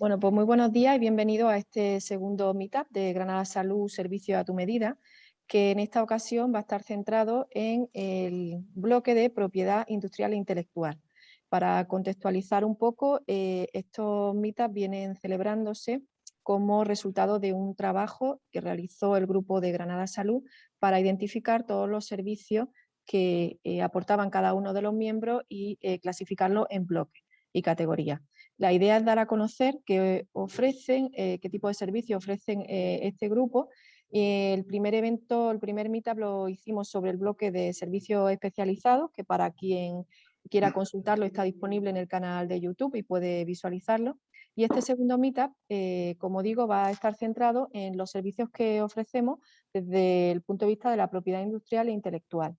Bueno, pues muy buenos días y bienvenido a este segundo Meetup de Granada Salud Servicio a tu Medida, que en esta ocasión va a estar centrado en el bloque de propiedad industrial e intelectual. Para contextualizar un poco, eh, estos Meetups vienen celebrándose como resultado de un trabajo que realizó el grupo de Granada Salud para identificar todos los servicios que eh, aportaban cada uno de los miembros y eh, clasificarlo en bloques y categorías. La idea es dar a conocer qué ofrecen, eh, qué tipo de servicio ofrecen eh, este grupo. el primer evento, el primer meetup lo hicimos sobre el bloque de servicios especializados, que para quien quiera consultarlo está disponible en el canal de YouTube y puede visualizarlo. Y este segundo meetup, eh, como digo, va a estar centrado en los servicios que ofrecemos desde el punto de vista de la propiedad industrial e intelectual.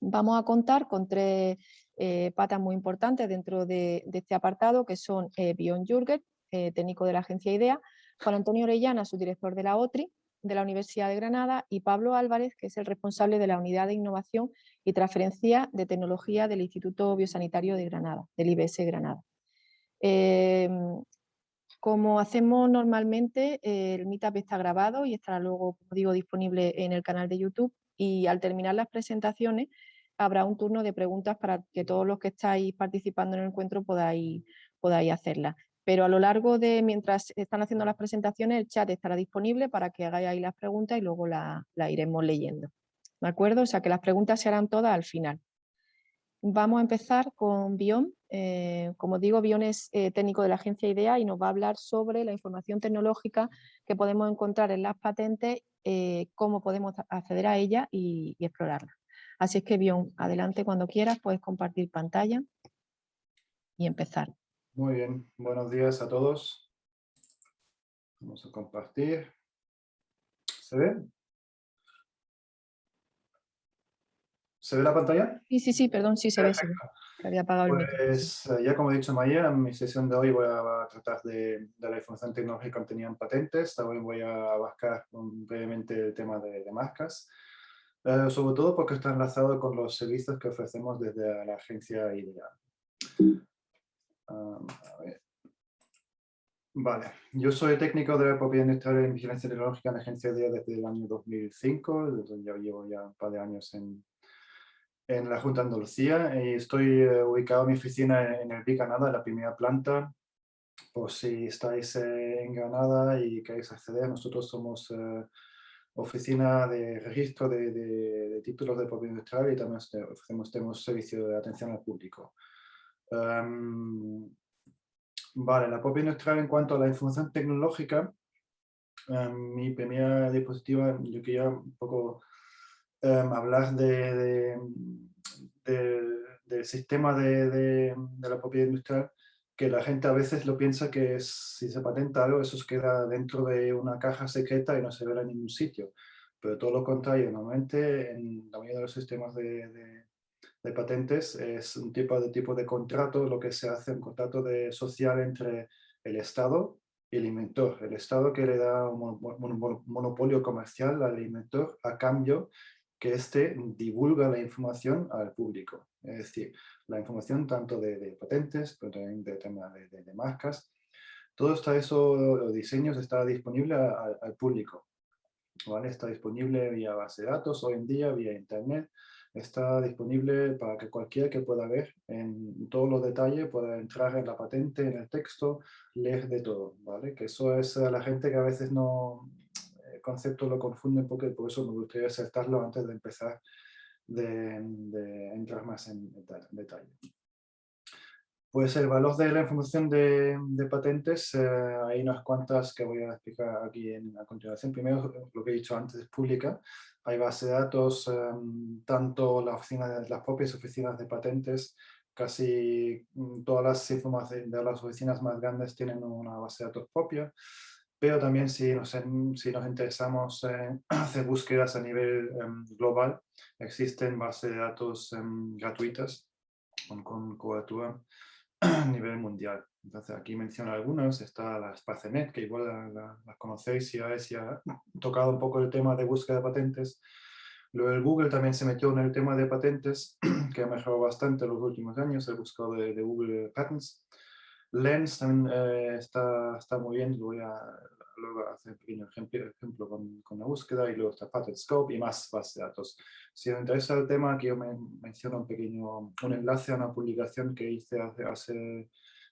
Vamos a contar con tres eh, patas muy importantes dentro de, este apartado, que son eh, Bion Jürgen, eh, técnico de la agencia IDEA, Juan Antonio Orellana, subdirector de la OTRI, de la Universidad de Granada, y Pablo Álvarez, que es el responsable de la Unidad de Innovación y Transferencia de Tecnología del Instituto Biosanitario de Granada, del IBS Granada. Como hacemos normalmente, el Meetup está grabado y estará luego, como digo, disponible en el canal de YouTube y al terminar las presentaciones habrá un turno de preguntas para que todos los que estáis participando en el encuentro podáis, podáis hacerlas. Pero a lo largo de, mientras están haciendo las presentaciones, el chat estará disponible para que hagáis ahí las preguntas y luego las la iremos leyendo. ¿De acuerdo? O sea que las preguntas se harán todas al final. Vamos a empezar con Bion. Eh, como digo, Bion es eh, técnico de la agencia IDEA y nos va a hablar sobre la información tecnológica que podemos encontrar en las patentes, eh, cómo podemos acceder a ella y explorarla. Así es que, Bion, adelante cuando quieras, puedes compartir pantalla y empezar. Muy bien, buenos días a todos. Vamos a compartir. ¿Se ve? ¿Se ve la pantalla? Sí, sí, sí, perdón, sí se ve. había apagado el pues eh, ya como he dicho Maya, en mi sesión de hoy voy a tratar de, la información tecnológica contenida en patentes. También voy a abarcar brevemente el tema de, de marcas. Eh, sobre todo porque está enlazado con los servicios que ofrecemos desde la agencia IDEA. Vale, yo soy técnico de la propiedad industrial en vigilancia tecnológica en la agencia IDEA desde el año 2005, desde ya llevo ya un par de años en, en la Junta de Andalucía y estoy eh, ubicado en mi oficina en el Canadá, en la primera planta. Por si estáis en Granada y queréis acceder, nosotros somos eh, oficina de registro de, títulos de propiedad industrial y también ofrecemos tenemos servicio de atención al público. Em, vale, la propiedad industrial en cuanto a la información tecnológica, em, mi primera diapositiva, yo quería un poco em, hablar de, del sistema de, la propiedad industrial que la gente a veces lo piensa que si se patenta algo, eso queda dentro de una caja secreta y no se verá en ningún sitio. Pero todo lo contrario, normalmente en la mayoría de los sistemas de, de, patentes es un tipo de, tipo de contrato, lo que se hace, un contrato de, social entre el Estado y el inventor. El Estado que le da un monopolio comercial al inventor a cambio que éste divulga la información al público. Es decir, la información tanto de, patentes, pero también de tema de, marcas. Todo está eso, los diseños está disponible al público. ¿vale? Está disponible vía base de datos hoy en día, vía internet. Está disponible para que cualquiera que pueda ver en todos los detalles pueda entrar en la patente, en el texto, leer de todo. ¿vale? Que eso es a la gente que a veces no, concepto lo confunden porque por eso me gustaría acertarlo antes de empezar de, entrar más en detalle. Pues el valor de la información de, patentes, eh, hay unas cuantas que voy a explicar aquí en, a continuación. Primero, lo que he dicho antes, es pública. Hay base de datos, em, tanto la oficina de, las propias oficinas de patentes, casi mm, todas las informaciones de las oficinas más grandes tienen una base de datos propia pero también si nos, si nos interesamos en hacer búsquedas a nivel em, global, existen bases de datos em, gratuitas con, cobertura a nivel mundial. Entonces aquí menciono algunas, está la SpaceNet, que igual la, conocéis si habéis ya tocado un poco el tema de búsqueda de patentes. Luego el Google también se metió en el tema de patentes, que ha mejorado bastante en los últimos años, el buscador de, de Google Patents. Lens también eh, está, está muy bien, voy a luego hacer un pequeño ejemplo, ejemplo con, con, la búsqueda y luego está Pattern Scope y más bases de datos. Si os interesa el tema, aquí yo me menciono un pequeño un enlace a una publicación que hice hace, hace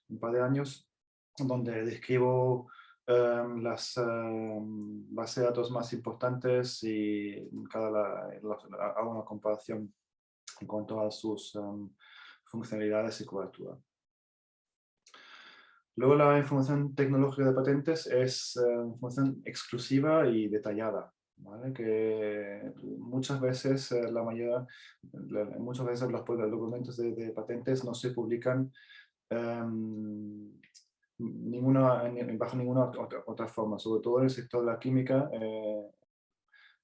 un par de años donde describo em, las em, bases de datos más importantes y cada hago una comparación en cuanto a sus um, funcionalidades y cobertura. Luego la información tecnológica de patentes es uh, información exclusiva y detallada, que muchas veces uh, la mayoría, muchas veces los documentos de, patentes no se publican ninguna, bajo ninguna otra, forma, sobre todo en el sector de la química, eh,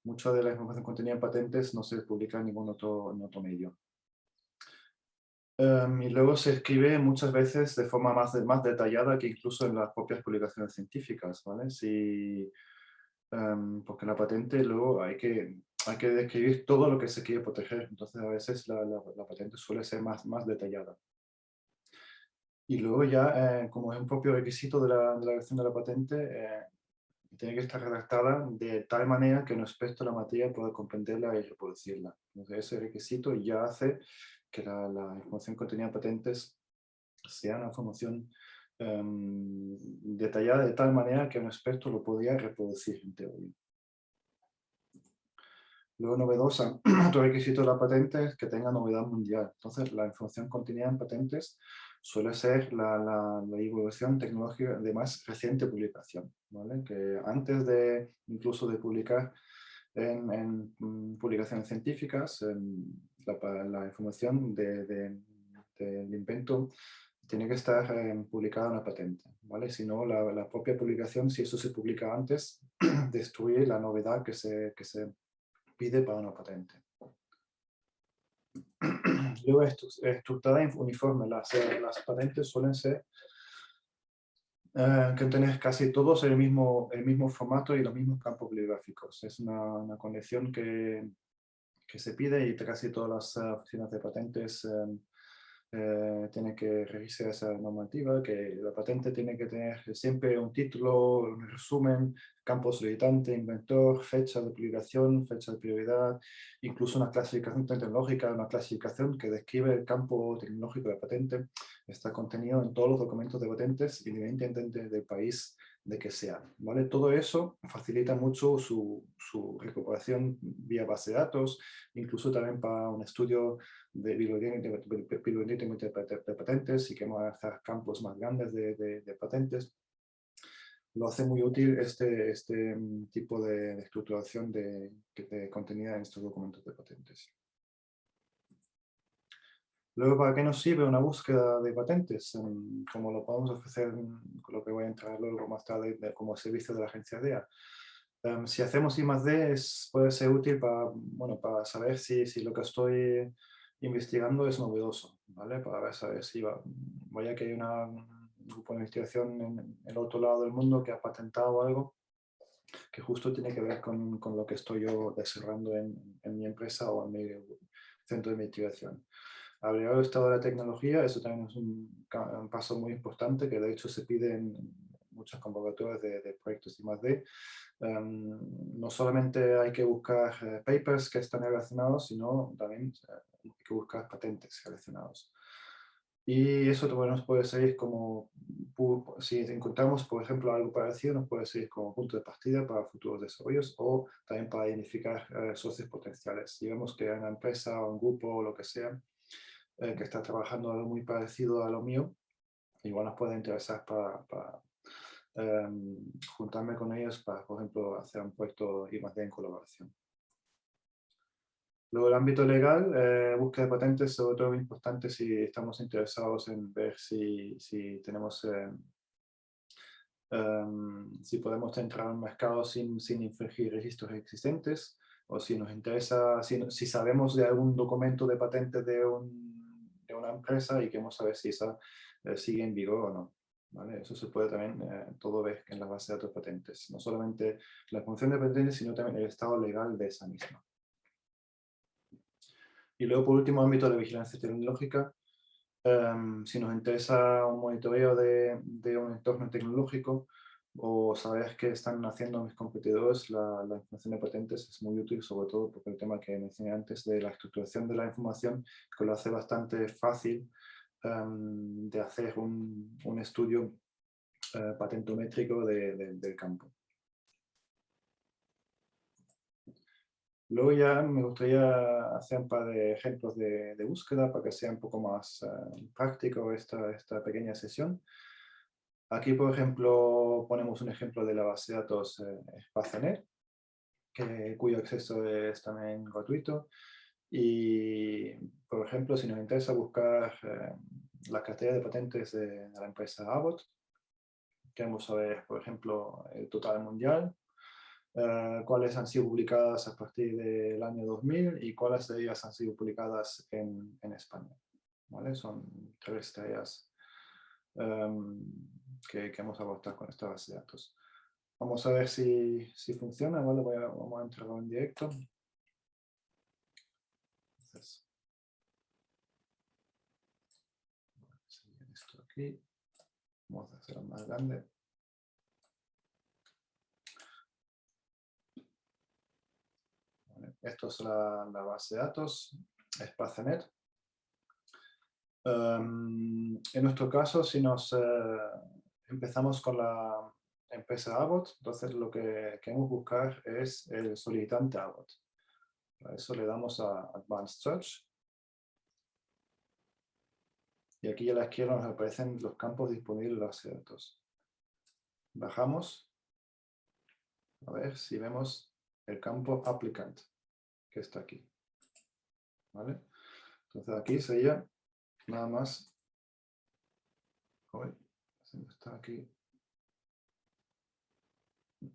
mucha de la información contenida en patentes no se publica en ningún otro medio. Em, y luego se escribe muchas veces de forma más, más detallada que incluso en las propias publicaciones científicas, ¿vale? Si, em, porque la patente luego hay que, hay que describir todo lo que se quiere proteger, entonces a veces la, la, patente suele ser más, más detallada. Y luego ya, eh, como es un propio requisito de la, de la de la patente, eh, tiene que estar redactada de tal manera que un experto de la materia pueda comprenderla y reproducirla. Entonces ese requisito ya hace que la, la información contenida en patentes sea una información em, detallada de tal manera que un experto lo podría reproducir en teoría. Luego novedosa, otro requisito de la patente es que tenga novedad mundial. Entonces la información contenida en patentes suele ser la, la, la, evolución tecnológica de más reciente publicación, ¿vale? que antes de incluso de publicar en, en mm, publicaciones científicas, la, la, información del de, invento tiene que estar eh, publicada en la patente, ¿vale? Si no, la, la, propia publicación, si eso se publica antes, destruye la novedad que se, que se pide para una patente. Luego, estructurada uniforme. Las, eh, las patentes suelen ser eh, que tener casi todos el mismo, el mismo formato y los mismos campos bibliográficos. Es una, una condición que, que, se pide y casi todas las eh, oficinas de patentes eh, tiene que registrar esa normativa, que la patente tiene que tener siempre un título, un resumen, campo solicitante, inventor, fecha de publicación, fecha de prioridad, incluso una clasificación tecnológica, una clasificación que describe el campo tecnológico de la patente, está contenido en todos los documentos de patentes, independientemente del país de que sea. ¿vale? Todo eso facilita mucho su, recuperación vía base de datos, incluso también para un estudio de biblioteca de, patentes y que vamos a hacer campos más grandes de, de, patentes. Lo hace muy útil este, este mm, tipo de, estructuración de, de contenida en estos documentos de patentes. Luego, ¿para qué nos sirve una búsqueda de patentes? Como lo podemos ofrecer, con lo que voy a entrar luego más tarde, como servicio de la agencia DEA. Em, si hacemos I más D, puede ser útil para, bueno, para saber si, si, lo que estoy investigando es novedoso, ¿vale? Para saber si va, vaya que hay una, un grupo de investigación en, el otro lado del mundo que ha patentado algo que justo tiene que ver con, con lo que estoy yo desarrollando en, en mi empresa o en mi centro de investigación. Del estado de la tecnología, eso también es un, paso muy importante que de hecho se pide en muchas convocatorias de, proyectos I+.D. Um, no solamente hay que buscar eh, papers que están relacionados, sino también eh, hay que buscar patentes relacionados. Y eso también nos puede servir como, si encontramos, por ejemplo, algo parecido, nos puede servir como punto de partida para futuros desarrollos o también para identificar eh, socios potenciales. Si vemos que una empresa o un grupo o lo que sea eh, que está trabajando algo muy parecido a lo mío, igual nos puede interesar para, em, juntarme con ellos para, por ejemplo, hacer un proyecto I en colaboración. Luego el ámbito legal, eh, búsqueda de patentes, sobre todo muy importante si estamos interesados en ver si, si tenemos, em, em, si podemos entrar al mercado sin, sin infringir registros existentes, o si nos interesa, si, si sabemos de algún documento de patente de un de una empresa y queremos saber si esa eh, sigue en vigor o no. ¿vale? Eso se puede también eh, todo ver en la base de datos patentes. No solamente la función de patentes, sino también el estado legal de esa misma. Y luego, por último, ámbito de vigilancia tecnológica. Em, si nos interesa un monitoreo de, de, un entorno tecnológico o saber qué están haciendo mis competidores, la, la, información de patentes es muy útil, sobre todo porque el tema que mencioné antes de la estructuración de la información, que lo hace bastante fácil um, de hacer un, un estudio uh, patentométrico de, de, del campo. Luego ya me gustaría hacer un par de ejemplos de, de búsqueda para que sea un poco más uh, práctico esta, esta pequeña sesión. Aquí, por ejemplo, ponemos un ejemplo de la base de datos eh, que, cuyo acceso es también gratuito. Y, por ejemplo, si nos interesa buscar eh, la cartera de patentes de, la empresa Abbott, queremos saber, por ejemplo, el total mundial, eh, cuáles han sido publicadas a partir del año 2000 y cuáles de ellas han sido publicadas en, en España. ¿vale? Son tres tareas um, que, que, vamos a con esta base de datos. Vamos a ver si, si funciona. Voy a, vamos a entrar en directo. Entonces, esto aquí. Vamos a hacerlo más grande. Esto es la, la, base de datos, Spacenet. Um, en nuestro caso, si nos uh, empezamos con la empresa Abbott, entonces lo que queremos buscar es el solicitante Abbott. Para eso le damos a Advanced Search. Y aquí a la izquierda nos aparecen los campos disponibles de los datos. Bajamos. A ver si vemos el campo Applicant, que está aquí. ¿Vale? Entonces aquí sería nada más. Está aquí.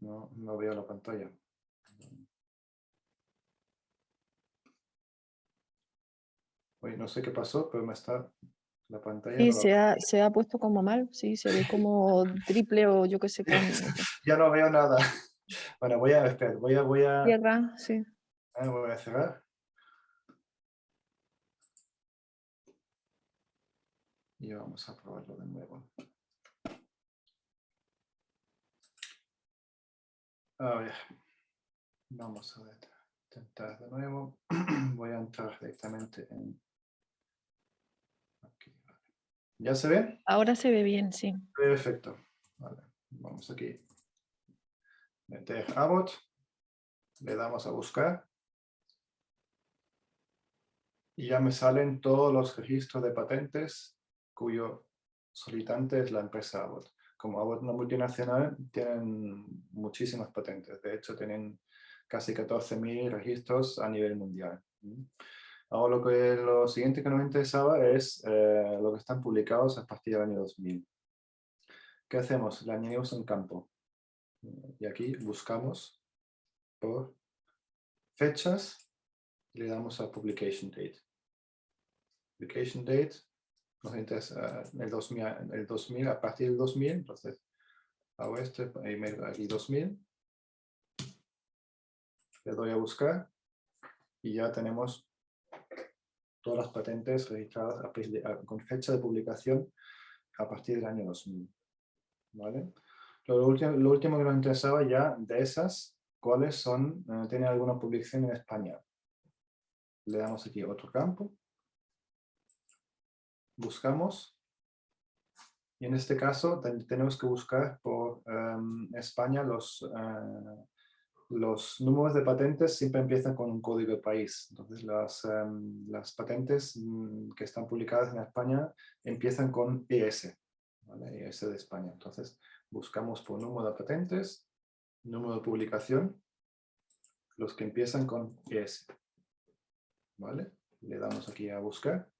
No, no veo la pantalla. Hoy no sé qué pasó, pero me está la pantalla. Sí, se, ha, se ha puesto como mal, sí, se ve como triple o yo qué sé. Cómo. ya no veo nada. Bueno, voy a esperar, voy a... Voy a... Cierra, sí. Ah, voy a cerrar. y vamos a probarlo de nuevo. A ver, vamos a intentar de nuevo. Voy a entrar directamente en... Aquí, ¿Ya se ve? Ahora se ve bien, sí. Perfecto. Vale. Vamos aquí. Meter Abbott. Le damos a buscar. Y ya me salen todos los registros de patentes cuyo solicitante es la empresa Abbott. Como una multinacional, tienen muchísimas patentes. De hecho, tienen casi 14.000 registros a nivel mundial. Ahora lo, que, lo siguiente que nos interesaba es eh, lo que están publicados a partir del año 2000. ¿Qué hacemos? Le añadimos un campo. Y aquí buscamos por fechas y le damos a publication date. Publication date nos interesa el 2000, el 2000, a partir del 2000, entonces hago este, aquí 2000, le doy a buscar y ya tenemos todas las patentes registradas con fecha de publicación a partir del año 2000. ¿Vale? Lo, último, lo último que nos interesaba ya de esas, cuáles son, eh, tienen alguna publicación en España. Le damos aquí otro campo buscamos. Y en este caso tenemos que buscar por em, España los, eh, los números de patentes siempre empiezan con un código de país. Entonces las, em, las patentes mm, que están publicadas en España empiezan con ES. ES de España. Entonces buscamos por número de patentes, número de publicación, los que empiezan con ES. ¿Vale? Le damos aquí a buscar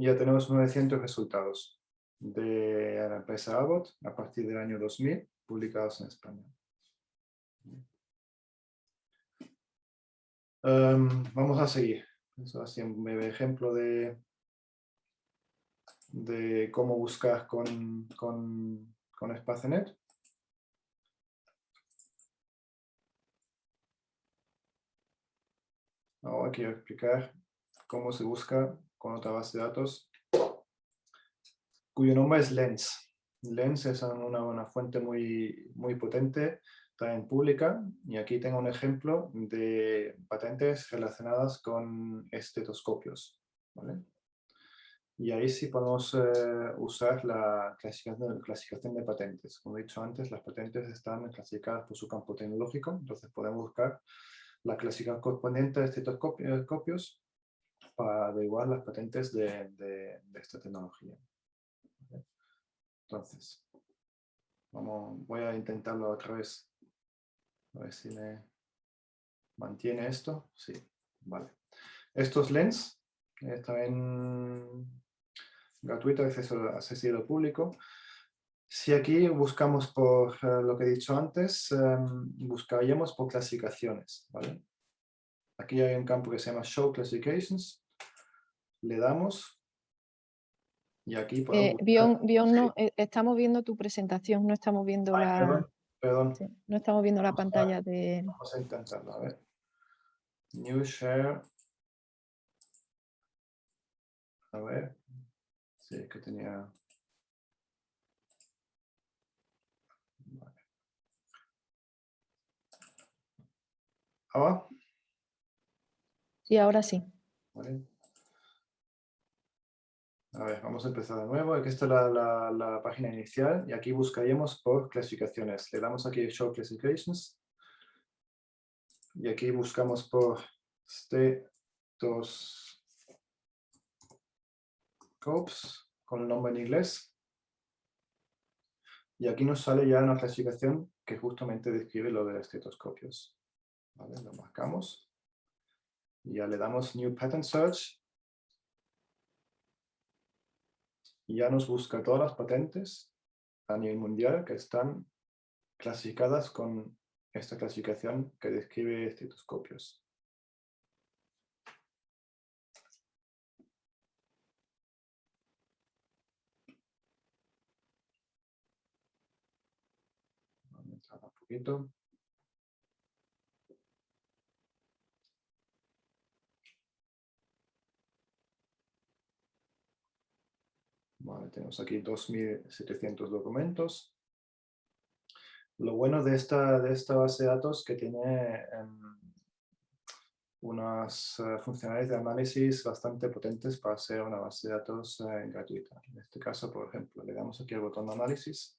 ya tenemos 900 resultados de la empresa Abbott a partir del año 2000 publicados en España. Um, vamos a seguir. Eso así un breve ejemplo de, de cómo buscar con, con, con Spacenet. Ahora quiero explicar cómo se busca con otra base de datos cuyo nombre es Lens. Lens es una, una fuente muy, muy potente, también pública, y aquí tengo un ejemplo de patentes relacionadas con estetoscopios. Y ahí sí podemos eh, usar la clasificación, clasificación de patentes. Como he dicho antes, las patentes están clasificadas por su campo tecnológico, entonces podemos buscar la clasificación correspondiente de estetoscopios para averiguar las patentes de, de, esta tecnología. Entonces, vamos, voy a intentarlo otra vez. A ver si me mantiene esto. Sí, vale. Estos lens también gratuito, acceso accesible público. Si aquí buscamos por eh, lo que he dicho antes, em, buscaríamos por clasificaciones. ¿vale? Aquí hay un campo que se llama Show Classifications. Le damos y aquí podemos... Eh, no, eh, estamos viendo tu presentación, no estamos viendo la... Perdón, no estamos viendo la pantalla de... Vamos a intentarlo, a ver. New Share. A ver. Sí, que tenía... ¿Ahora? Sí, ahora sí. A ver, vamos a empezar de nuevo. Aquí está la, página inicial y aquí buscaríamos por clasificaciones. Le damos aquí Show Classifications y aquí buscamos por Scopes con el nombre en inglés. Y aquí nos sale ya una clasificación que justamente describe lo de estetoscopios. ¿Vale? Lo marcamos. Y ya le damos New Pattern Search. Y ya nos busca todas las patentes a nivel mundial que están clasificadas con esta clasificación que describe estetoscopios. Tenemos aquí 2.700 documentos. Lo bueno de esta, de esta base de datos que tiene em, unas eh, funcionalidades de análisis bastante potentes para ser una base de datos eh, gratuita. En este caso, por ejemplo, le damos aquí el botón de análisis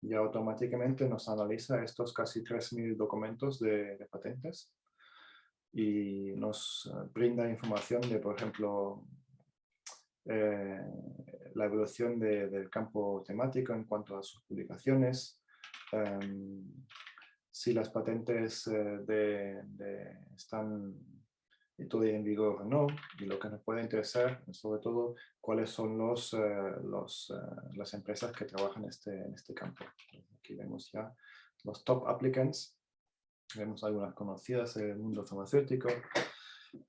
y automáticamente nos analiza estos casi 3.000 documentos de, patentes y nos eh, brinda información de, por ejemplo, eh, la evolución del campo temático en cuanto a sus publicaciones, em, si las patentes eh, de, están todavía en vigor o no, y lo que nos puede interesar, sobre todo, cuáles son los, eh, los eh, las empresas que trabajan este, en este campo. Aquí vemos ya los top applicants, vemos algunas conocidas en el mundo farmacéutico,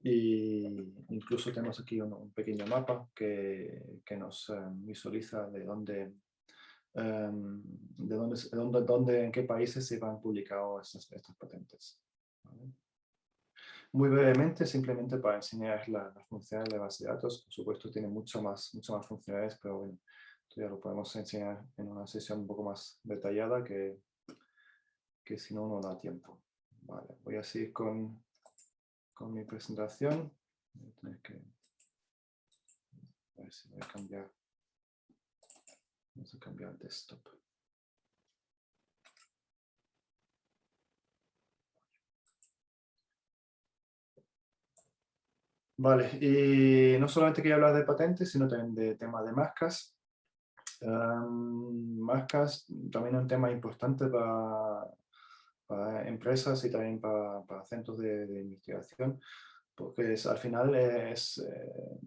y incluso tenemos aquí un, pequeño mapa que, que nos eh, visualiza de dónde, em, de dónde, dónde, dónde, en qué países se han publicado estas, estas patentes. Muy brevemente, simplemente para enseñar las la funcionalidades de base de datos, por supuesto tiene mucho más, mucho más funcionalidades, pero bueno, ya lo podemos enseñar en una sesión un poco más detallada que, que si no, no da tiempo. Vale, voy a seguir con, con mi presentación. Voy a tener que... Ver si voy a cambiar. Vamos a cambiar el desktop. Vale, y no solamente quería hablar de patentes, sino también de tema de marcas. Um, también un tema importante para, para empresas y también para, para centros de, investigación, porque es, al final es eh,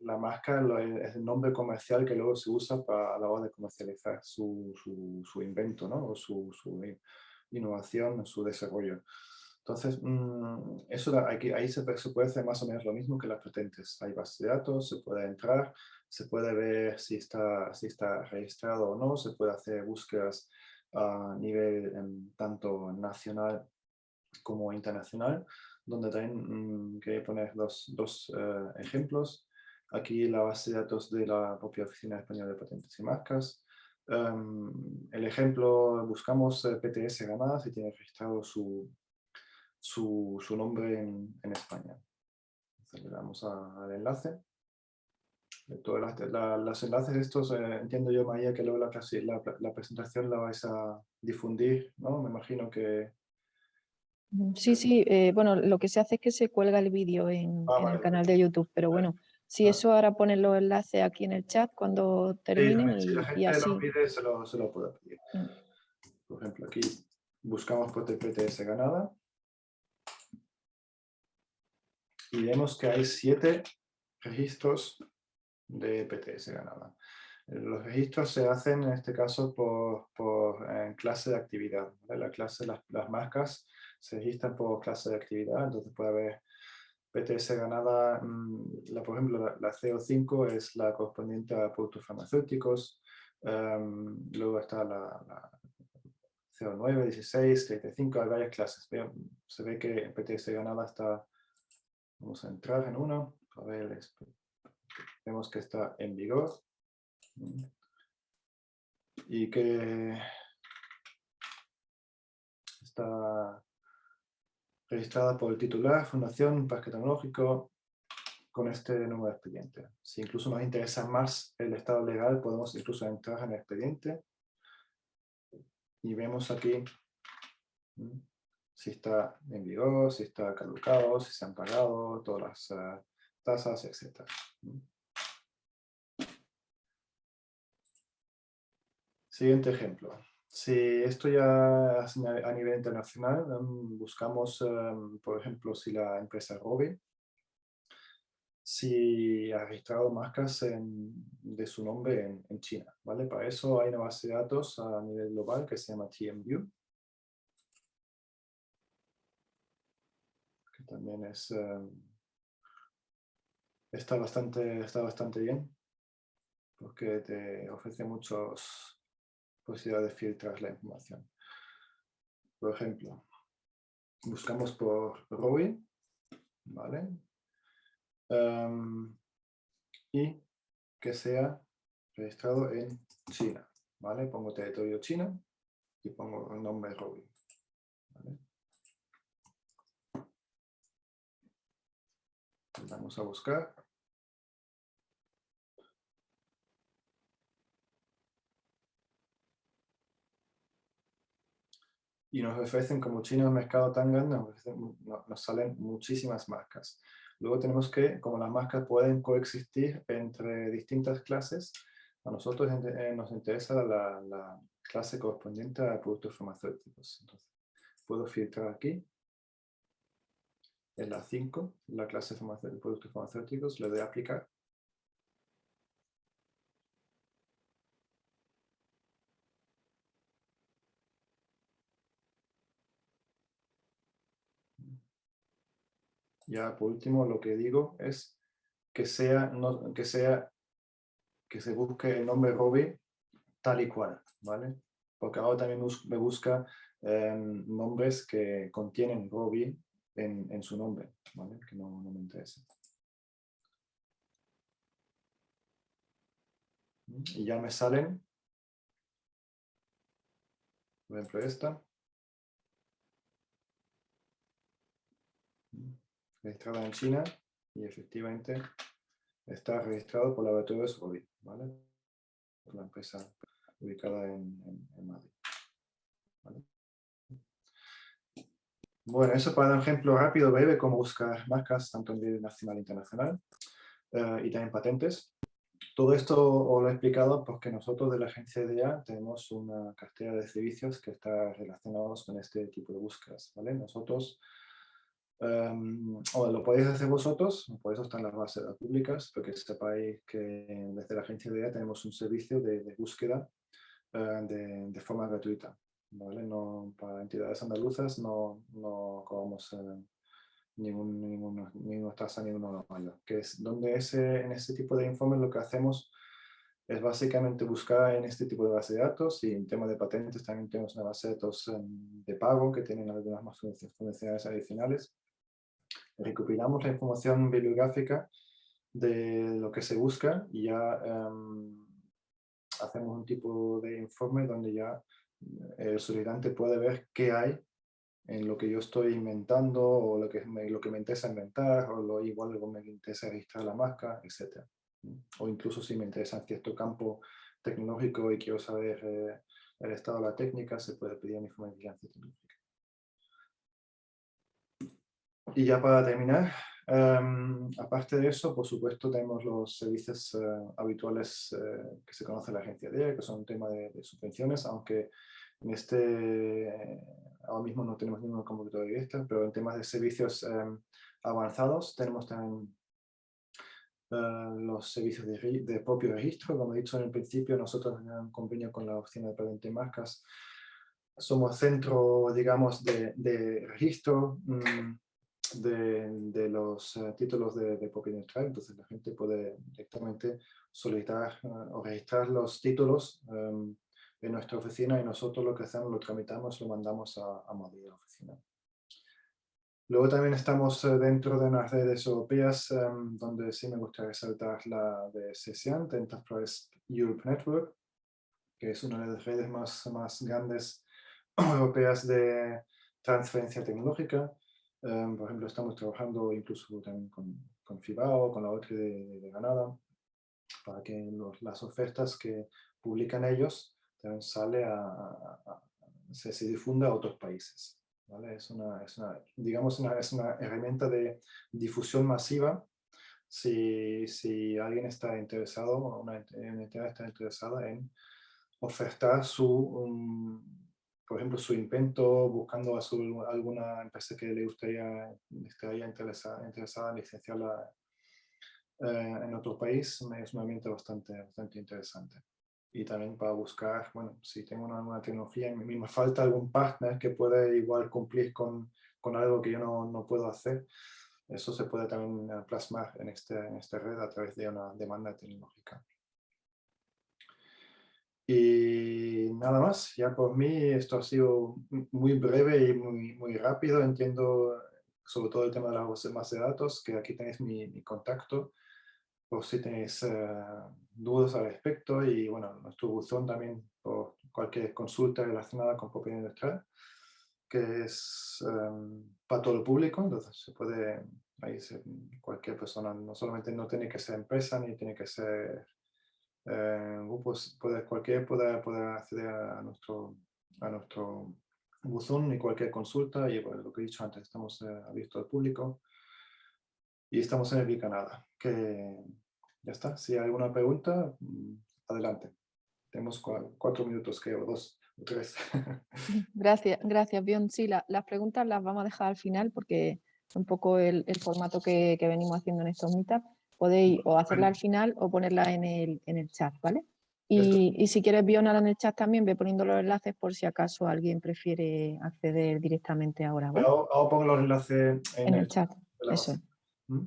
la marca es el nombre comercial que luego se usa para, a la hora de comercializar su, su, su invento, ¿no? o su, su innovación, su desarrollo. Entonces, mm, eso aquí, ahí se, puede hacer más o menos lo mismo que las patentes. Hay base de datos, se puede entrar, se puede ver si está, si está registrado o no, se puede hacer búsquedas a nivel tanto nacional como internacional. donde también mm, quería poner dos, dos eh, ejemplos. Aquí la base de datos de la propia Oficina Española de Patentes y Marcas. Em, el ejemplo, buscamos eh, PTS Granada si tiene registrado su, su, su nombre en, en España. Le damos al enlace. Todos los enlaces estos, eh, entiendo yo, María, que luego la, la, la, presentación la vais a difundir, ¿no? Me imagino que... Sí, sí, eh, bueno, lo que se hace es que se cuelga el vídeo en, ah, el canal de YouTube, pero bueno, si eso ahora ponen los enlaces aquí en el chat cuando terminen y, si la gente así. Lo pide, se lo, se lo puedo pedir. Mm. Por ejemplo, aquí buscamos por TPTS ganada y vemos que hay siete registros de PTS ganada. Los registros se hacen en este caso por, por clase de actividad. La clase, las, las, marcas se registran por clase de actividad, entonces puede haber PTS ganada, mm, la, por ejemplo, la, CO5 es la correspondiente a productos farmacéuticos, em, luego está la, CO9, 16, 35, hay varias clases. Se ve que PTS ganada está, vamos a entrar en uno, a ver, vemos que está en vigor y que está registrada por el titular, Fundación Parque Tecnológico, con este número de expediente. Si incluso nos interesa más el estado legal, podemos incluso entrar en el expediente y vemos aquí si está en vigor, si está caducado, si se han pagado, todas las eh, tasas, etc. Siguiente ejemplo. Si esto ya es a nivel internacional, em, buscamos, em, por ejemplo, si la empresa Robi, si ha registrado marcas de su nombre en, China. ¿vale? Para eso hay una base de datos a nivel global que se llama TMView. Que también es, em, está, bastante, está bastante bien porque te ofrece muchos posibilidad de filtrar la información. Por ejemplo, buscamos por ROI, ¿vale? Em, y que sea registrado en China, ¿vale? Pongo territorio China y pongo el nombre ROI. Vamos a buscar y nos ofrecen, como China un mercado tan grande, nos, salen muchísimas marcas. Luego tenemos que, como las marcas pueden coexistir entre distintas clases, a nosotros nos interesa la, la, clase correspondiente a productos farmacéuticos. Entonces, puedo filtrar aquí, en la 5, la clase de productos farmacéuticos, le doy a aplicar. Ya por último lo que digo es que sea, que sea, que se busque el nombre Robbie tal y cual, ¿vale? Porque ahora también me busca em, nombres que contienen Robbie en, en, su nombre, ¿vale? Que no, no me interesa. Y ya me salen, por ejemplo esta, registrada en China y efectivamente está registrado por Laboratorios OBI, ¿vale? Una empresa ubicada en, Madrid. Bueno, eso para dar un ejemplo rápido, breve, cómo buscar marcas tanto a nivel nacional e internacional eh, y también patentes. Todo esto os lo he explicado porque nosotros de la agencia EDEA tenemos una cartera de servicios que está relacionados con este tipo de búsquedas. ¿vale? Nosotros O lo podéis hacer vosotros, por eso están las bases públicas, porque sepáis que desde la agencia de tenemos un servicio de, búsqueda uh, de, forma gratuita. ¿vale? No, para entidades andaluzas no, no cobramos ningún, ningún, ninguna tasa, ninguno mayor. Que es donde ese, en este tipo de informes lo que hacemos es básicamente buscar en este tipo de base de datos y en tema de patentes también tenemos una base de datos um, de pago que tienen algunas más funcionalidades adicionales recopilamos la información bibliográfica de lo que se busca y ya em, hacemos un tipo de informe donde ya el solicitante puede ver qué hay en lo que yo estoy inventando o lo que me, lo que me interesa inventar o lo igual que me interesa registrar la marca, etc. O incluso si me interesa en cierto campo tecnológico y quiero saber eh, el estado de la técnica, se puede pedir un informe de vigilancia tecnológica. Y ya para terminar, em, aparte de eso, por supuesto, tenemos los servicios eh, habituales eh, que se conoce la agencia DEA, que son un tema de, subvenciones, aunque en este, ahora mismo no tenemos ninguna convocatoria directa, pero en temas de servicios em, avanzados tenemos también eh, los servicios de, propio registro. Como he dicho en el principio, nosotros en un convenio con la Oficina de Patente y Marcas somos centro, digamos, de, registro mm, de, los eh, títulos de, industrial. Entonces la gente puede directamente solicitar eh, o registrar los títulos em, en nuestra oficina y nosotros lo que hacemos, lo tramitamos, lo mandamos a, a Madrid, a la oficina. Luego también estamos eh, dentro de unas redes europeas em, donde sí me gustaría resaltar la de SESIAN, Enterprise Europe Network, que es una de las redes más, más grandes europeas de transferencia tecnológica. Em, por ejemplo, estamos trabajando incluso también con, con FIBAO, con la otra de, de, Granada, para que las ofertas que publican ellos también sale a, se, se difunda a otros países. Es, una, es, una, digamos una, es una herramienta de difusión masiva si, si alguien está interesado, una entidad está interesada en ofertar su, por ejemplo, su invento buscando a su, alguna empresa que le gustaría, estaría interesada, interesada en licenciarla eh, en otro país, es una herramienta bastante, bastante interesante y también para buscar, bueno, si tengo una, nueva tecnología y me, falta algún partner que pueda igual cumplir con, con algo que yo no, no, puedo hacer, eso se puede también plasmar en, este, en esta red a través de una demanda tecnológica. Y nada más, ya por mí esto ha sido muy breve y muy, muy rápido, entiendo sobre todo el tema de las bases de datos, que aquí tenéis mi, mi contacto, por si tenéis eh, dudas al respecto. Y bueno, nuestro buzón también por cualquier consulta relacionada con propiedad industrial, que es em, para todo el público, entonces se puede, ahí cualquier persona, no solamente no tiene que ser empresa ni tiene que ser eh, grupos, cualquier puede, puede acceder a nuestro, a nuestro buzón y cualquier consulta y lo que he dicho antes, estamos eh, abiertos al público y estamos en el Canadá, que ya está. Si hay alguna pregunta, mm, adelante. Tenemos cuatro minutos, creo, dos o tres. Gracias, gracias, Bion. Sí, las preguntas las vamos a dejar al final porque un poco el, formato que, venimos haciendo en estos meetups. Podéis o hacerla al final o ponerla en el, en el chat, ¿vale? Y, si quieres Bionala en el chat también, ve poniendo los enlaces por si acaso alguien prefiere acceder directamente ahora. ¿vale? Ahora pongo los enlaces en, el, chat. Eso. ¿Mm?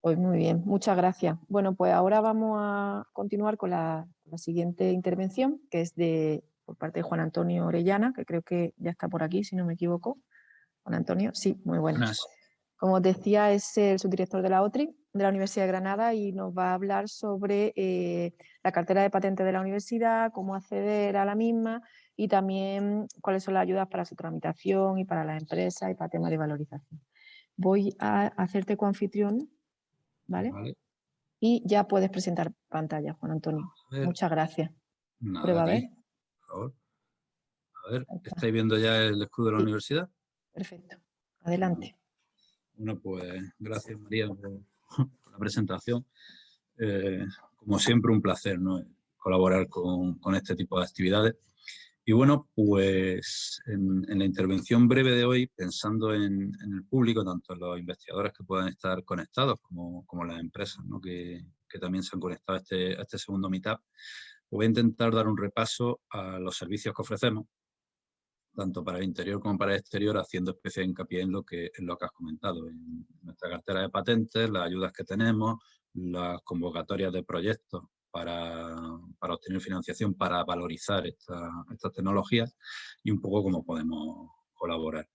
Pues muy bien, muchas gracias. Bueno, pues ahora vamos a continuar con la, siguiente intervención, que es de por parte de Juan Antonio Orellana, que creo que ya está por aquí, si no me equivoco. Juan Antonio, sí, muy buenas. Como os decía, es el subdirector de la OTRI, de la Universidad de Granada, y nos va a hablar sobre eh, la cartera de patentes de la universidad, cómo acceder a la misma y también cuáles son las ayudas para su tramitación y para las empresas y para temas de valorización. Voy a hacerte coanfitrión ¿vale? Y ya puedes presentar pantalla, Juan Antonio. Muchas gracias. Prueba a ver. Por favor. A ver, ¿estáis viendo ya el escudo de la universidad? Perfecto. Adelante. Bueno, pues gracias María por, la presentación. Eh, como siempre, un placer ¿no? colaborar con, con este tipo de actividades. Y bueno, pues en, la intervención breve de hoy, pensando en, el público, tanto los investigadores que puedan estar conectados como, como las empresas ¿no? que, que, también se han conectado a este, a este segundo meetup, voy a intentar dar un repaso a los servicios que ofrecemos, tanto para el interior como para el exterior, haciendo especial hincapié en lo que, en lo que has comentado, en nuestra cartera de patentes, las ayudas que tenemos, las convocatorias de proyectos para, para obtener financiación, para valorizar estas tecnologías y un poco cómo podemos colaborar.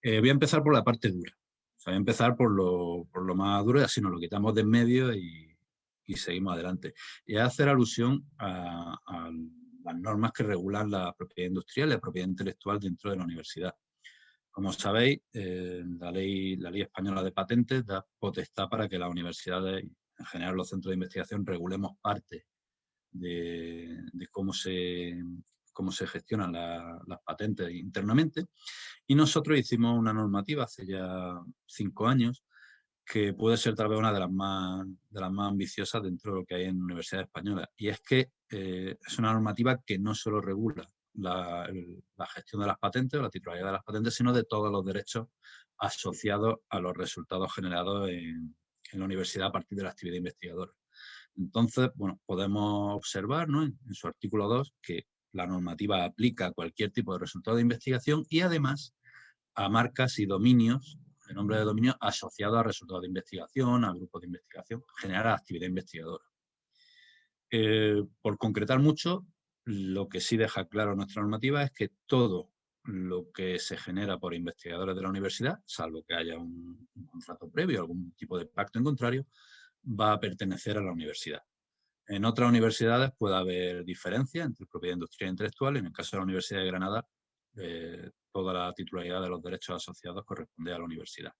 Eh, voy a empezar por la parte dura. voy a empezar por lo, por lo más duro y así nos lo quitamos de en medio y, seguimos adelante. Y hacer alusión a, las normas que regulan la propiedad industrial y la propiedad intelectual dentro de la universidad. Como sabéis, eh, la, ley, la ley española de patentes da potestad para que las universidades, en general los centros de investigación, regulemos parte de, cómo, se, cómo se gestionan las patentes internamente. Y nosotros hicimos una normativa hace ya cinco años que puede ser tal vez una de las más, de las más ambiciosas dentro de lo que hay en universidades españolas. Y es que eh, es una normativa que no solo regula la, gestión de las patentes o la titularidad de las patentes, sino de todos los derechos asociados a los resultados generados en, la universidad a partir de la actividad investigadora. Entonces, bueno, podemos observar en, su artículo 2 que la normativa aplica a cualquier tipo de resultado de investigación y además a marcas y dominios el nombre de dominio asociado a resultados de investigación, a grupos de investigación, generar actividad investigadora. Eh, por concretar mucho, lo que sí deja claro nuestra normativa es que todo lo que se genera por investigadores de la universidad, salvo que haya un, contrato previo, algún tipo de pacto en contrario, va a pertenecer a la universidad. En otras universidades puede haber diferencia entre propiedad industrial e intelectual. En el caso de la Universidad de Granada, eh, toda la titularidad de los derechos asociados corresponde a la universidad.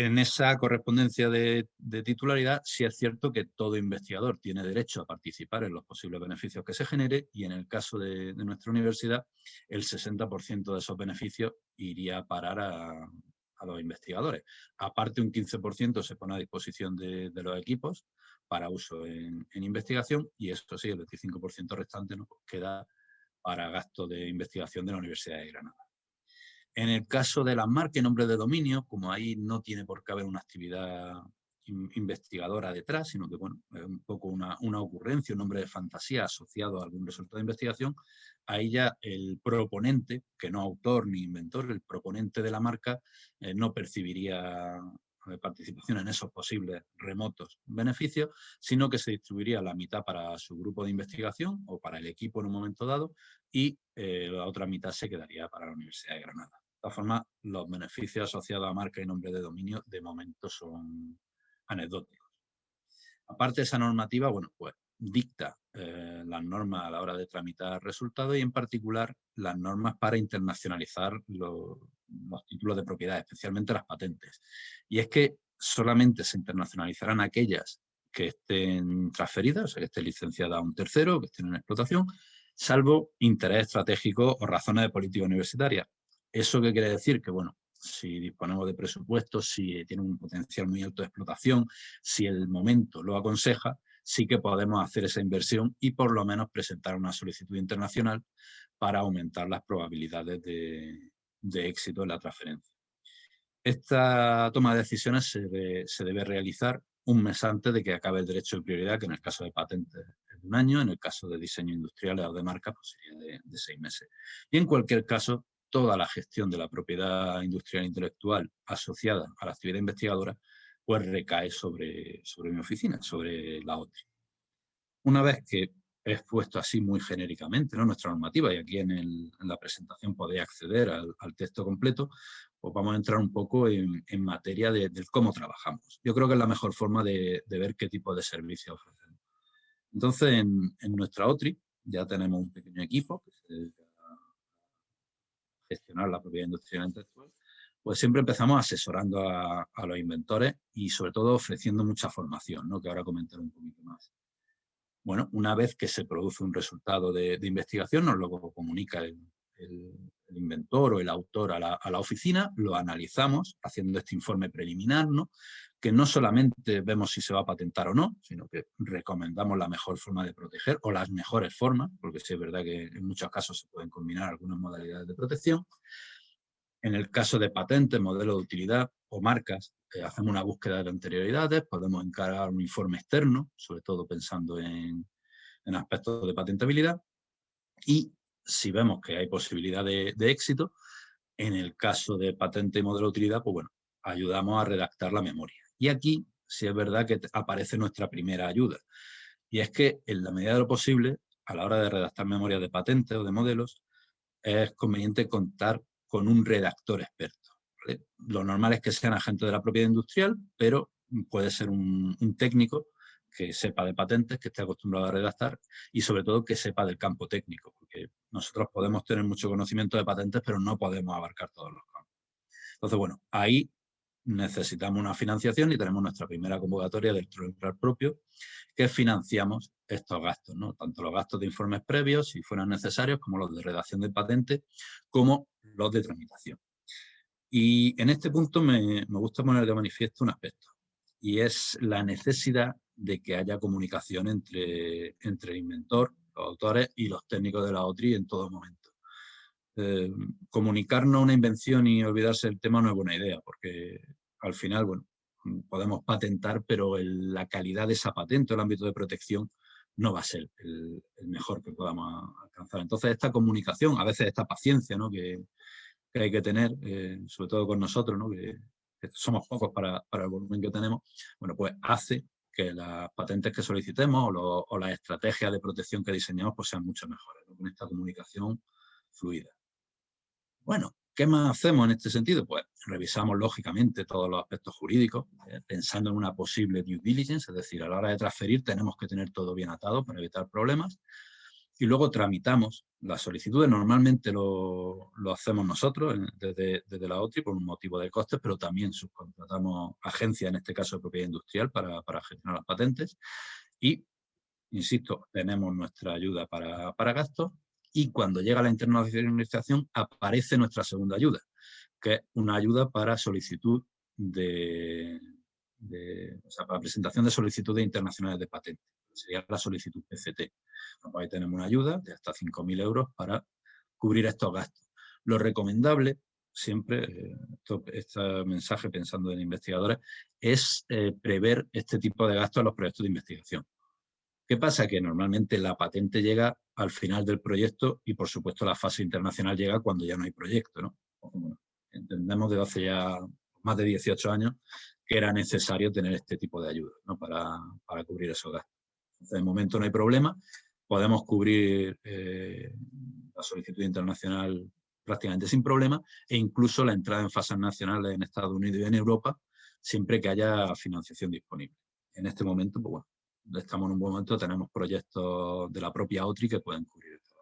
En esa correspondencia de, titularidad sí es cierto que todo investigador tiene derecho a participar en los posibles beneficios que se genere y en el caso de, nuestra universidad el 60% de esos beneficios iría a parar a, los investigadores. Aparte un 15% se pone a disposición de, los equipos para uso en, investigación y esto sí, el 25% restante nos queda para gasto de investigación de la Universidad de Granada. En el caso de las marcas y nombres de dominio, como ahí no tiene por qué haber una actividad investigadora detrás, sino que bueno, es un poco una, ocurrencia, un nombre de fantasía asociado a algún resultado de investigación, ahí ya el proponente, que no autor ni inventor, el proponente de la marca, eh, no percibiría participación en esos posibles remotos beneficios, sino que se distribuiría la mitad para su grupo de investigación o para el equipo en un momento dado y eh, la otra mitad se quedaría para la Universidad de Granada. De todas formas, los beneficios asociados a marca y nombre de dominio de momento son anecdóticos. Aparte de esa normativa, bueno, pues dicta eh, las normas a la hora de tramitar resultados y en particular las normas para internacionalizar los, los títulos de propiedad, especialmente las patentes. Y es que solamente se internacionalizarán aquellas que estén transferidas, o sea, que estén licenciadas a un tercero, que estén en explotación, salvo interés estratégico o razones de política universitaria. ¿Eso qué quiere decir? Que, bueno, si disponemos de presupuestos, si tiene un potencial muy alto de explotación, si el momento lo aconseja, sí que podemos hacer esa inversión y por lo menos presentar una solicitud internacional para aumentar las probabilidades de, de éxito en la transferencia. Esta toma de decisiones se, debe realizar un mes antes de que acabe el derecho de prioridad, que en el caso de patentes es un año, en el caso de diseño industrial o de marca pues sería de, seis meses. Y en cualquier caso, toda la gestión de la propiedad industrial intelectual asociada a la actividad investigadora pues recae sobre, sobre mi oficina, sobre la OTRI. Una vez que es puesto así muy genéricamente, nuestra normativa, y aquí en, la presentación podéis acceder al, texto completo, pues vamos a entrar un poco en, materia de, cómo trabajamos. Yo creo que es la mejor forma de, ver qué tipo de servicios ofrecemos. Entonces, en, nuestra OTRI ya tenemos un pequeño equipo que se dedica a gestionar la propiedad industrial intelectual, pues siempre empezamos asesorando a, los inventores y sobre todo ofreciendo mucha formación, que ahora comentaré un poquito más. Bueno, una vez que se produce un resultado de, investigación, nos lo comunica el, inventor o el autor a la, oficina, lo analizamos haciendo este informe preliminar, ¿no? que no solamente vemos si se va a patentar o no, sino que recomendamos la mejor forma de proteger o las mejores formas, porque sí es verdad que en muchos casos se pueden combinar algunas modalidades de protección. En el caso de patentes, modelo de utilidad o marcas, eh, hacemos una búsqueda de anterioridades, podemos encarar un informe externo, sobre todo pensando en, aspectos de patentabilidad, y si vemos que hay posibilidad de, éxito, en el caso de patente y modelo de utilidad, pues bueno, ayudamos a redactar la memoria. Y aquí sí es verdad que aparece nuestra primera ayuda. Y es que en la medida de lo posible, a la hora de redactar memorias de patentes o de modelos, es conveniente contar con un redactor experto Lo normal es que sean agentes de la propiedad industrial, pero puede ser un, técnico que sepa de patentes, que esté acostumbrado a redactar y sobre todo que sepa del campo técnico, porque nosotros podemos tener mucho conocimiento de patentes, pero no podemos abarcar todos los campos. Entonces, bueno, ahí necesitamos una financiación y tenemos nuestra primera convocatoria del Troll propio, que financiamos estos gastos, ¿no? tanto los gastos de informes previos, si fueran necesarios, como los de redacción de patente, como los de tramitación. Y en este punto me, gusta poner de manifiesto un aspecto, y es la necesidad de que haya comunicación entre, entre el inventor, los autores y los técnicos de la OTRI en todo momento. Eh, comunicarnos una invención y olvidarse del tema no es buena idea, porque al final, bueno, podemos patentar, pero la calidad de esa patente el ámbito de protección no va a ser el, mejor que podamos alcanzar. Entonces, esta comunicación, a veces esta paciencia ¿no? que, hay que tener, eh, sobre todo con nosotros, ¿no? que, somos pocos para, el volumen que tenemos, bueno, pues hace que las patentes que solicitemos o, las estrategias de protección que diseñamos pues sean mucho mejores, con esta comunicación fluida. Bueno, ¿Qué más hacemos en este sentido? Pues revisamos lógicamente todos los aspectos jurídicos, eh, pensando en una posible due diligence, es decir, a la hora de transferir tenemos que tener todo bien atado para evitar problemas. Y luego tramitamos las solicitudes, normalmente lo, hacemos nosotros desde, la OTRI por un motivo de costes, pero también subcontratamos agencias, en este caso de propiedad industrial, para, gestionar las patentes. Y, insisto, tenemos nuestra ayuda para, para gastos y cuando llega la internacionalización aparece nuestra segunda ayuda, que es una ayuda para solicitud de, o sea, para presentación de solicitudes internacionales de patente. Sería la solicitud PCT. ahí tenemos una ayuda de hasta 5.000 euros para cubrir estos gastos. Lo recomendable, siempre, eh, este mensaje pensando en investigadores, es eh, prever este tipo de gastos en los proyectos de investigación. ¿Qué pasa? Que normalmente la patente llega al final del proyecto y, por supuesto, la fase internacional llega cuando ya no hay proyecto. ¿no? entendemos desde hace ya más de 18 años que era necesario tener este tipo de ayuda ¿no? para, cubrir esos gastos. de momento no hay problema, podemos cubrir eh, la solicitud internacional prácticamente sin problema e incluso la entrada en fases nacionales en Estados Unidos y en Europa siempre que haya financiación disponible. En este momento, pues bueno, estamos en un buen momento, tenemos proyectos de la propia OTRI que pueden cubrir esto.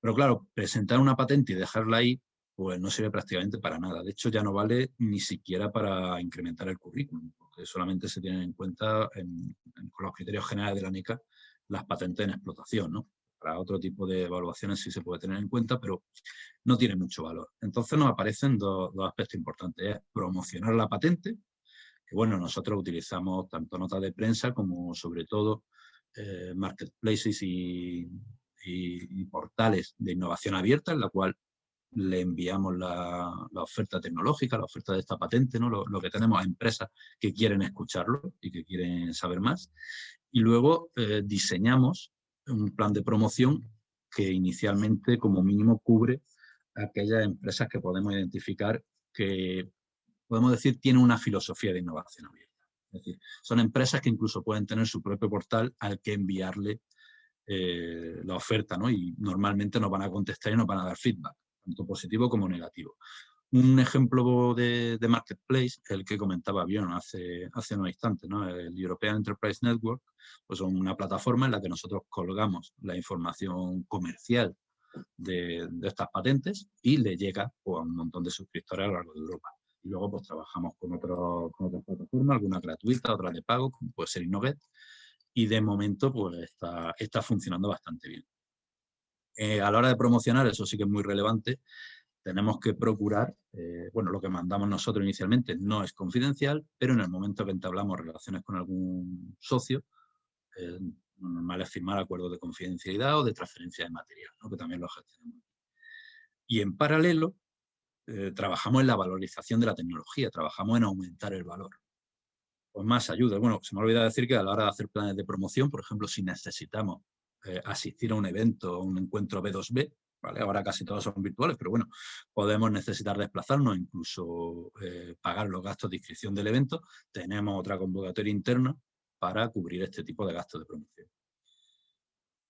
Pero claro, presentar una patente y dejarla ahí, pues no sirve prácticamente para nada. De hecho, ya no vale ni siquiera para incrementar el currículum, porque solamente se tienen en cuenta con los criterios generales de la NICA las patentes en explotación, ¿no? Para otro tipo de evaluaciones sí se puede tener en cuenta, pero no tiene mucho valor. Entonces nos aparecen dos, aspectos importantes. Es promocionar la patente, que bueno, nosotros utilizamos tanto notas de prensa como sobre todo eh, marketplaces y, portales de innovación abierta en la cual le enviamos la, oferta tecnológica, la oferta de esta patente, ¿no? lo, que tenemos a empresas que quieren escucharlo y que quieren saber más. Y luego eh, diseñamos un plan de promoción que inicialmente como mínimo cubre aquellas empresas que podemos identificar que podemos decir, tiene una filosofía de innovación abierta. Es decir, son empresas que incluso pueden tener su propio portal al que enviarle eh, la oferta, ¿no? Y normalmente nos van a contestar y nos van a dar feedback, tanto positivo como negativo. Un ejemplo de, marketplace, el que comentaba bien hace, hace unos instantes, ¿no? el European Enterprise Network, pues son una plataforma en la que nosotros colgamos la información comercial de, estas patentes y le llega pues, a un montón de suscriptores a lo largo de Europa. Y luego pues trabajamos con, otro, con otras plataformas, algunas gratuitas, otras de pago, como puede ser Innovet. Y de momento pues está, está funcionando bastante bien. Eh, a la hora de promocionar, eso sí que es muy relevante, tenemos que procurar, eh, bueno, lo que mandamos nosotros inicialmente no es confidencial, pero en el momento que entablamos relaciones con algún socio, eh, lo normal es firmar acuerdos de confidencialidad o de transferencia de material, que también lo gestionamos. Y en paralelo, trabajamos en la valorización de la tecnología, trabajamos en aumentar el valor. Pues más ayuda. Bueno, se me olvidado decir que a la hora de hacer planes de promoción, por ejemplo, si necesitamos eh, asistir a un evento o un encuentro B2B, ¿vale? ahora casi todos son virtuales, pero bueno, podemos necesitar desplazarnos, incluso eh, pagar los gastos de inscripción del evento, tenemos otra convocatoria interna para cubrir este tipo de gastos de promoción.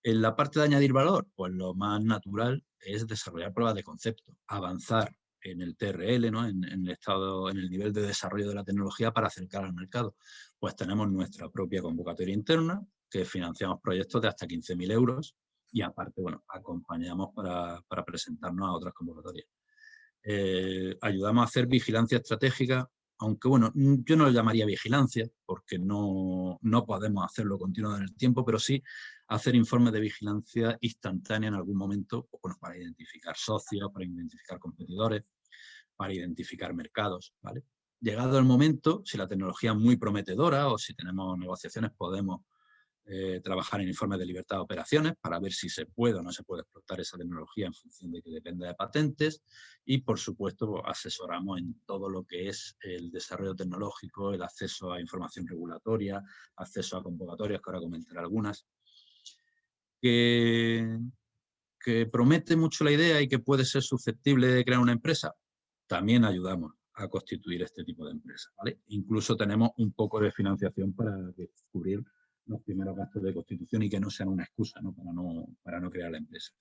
En la parte de añadir valor, pues lo más natural es desarrollar pruebas de concepto, avanzar en el TRL, en, el estado, en el nivel de desarrollo de la tecnología para acercar al mercado. Pues tenemos nuestra propia convocatoria interna, que financiamos proyectos de hasta 15.000 euros y aparte, bueno, acompañamos para, presentarnos a otras convocatorias. Eh, ayudamos a hacer vigilancia estratégica, aunque bueno, yo no lo llamaría vigilancia, porque no, no podemos hacerlo continuo en el tiempo, pero sí hacer informes de vigilancia instantánea en algún momento, bueno, para identificar socios, para identificar competidores, para identificar mercados. Llegado el momento, si la tecnología es muy prometedora o si tenemos negociaciones, podemos eh, trabajar en informes de libertad de operaciones para ver si se puede o no se puede explotar esa tecnología en función de que dependa de patentes y, por supuesto, pues, asesoramos en todo lo que es el desarrollo tecnológico, el acceso a información regulatoria, acceso a convocatorias, que ahora comentaré algunas, que, que promete mucho la idea y que puede ser susceptible de crear una empresa, también ayudamos a constituir este tipo de empresas. Incluso tenemos un poco de financiación para descubrir los primeros gastos de constitución y que no sean una excusa Para, no, para no crear la empresa.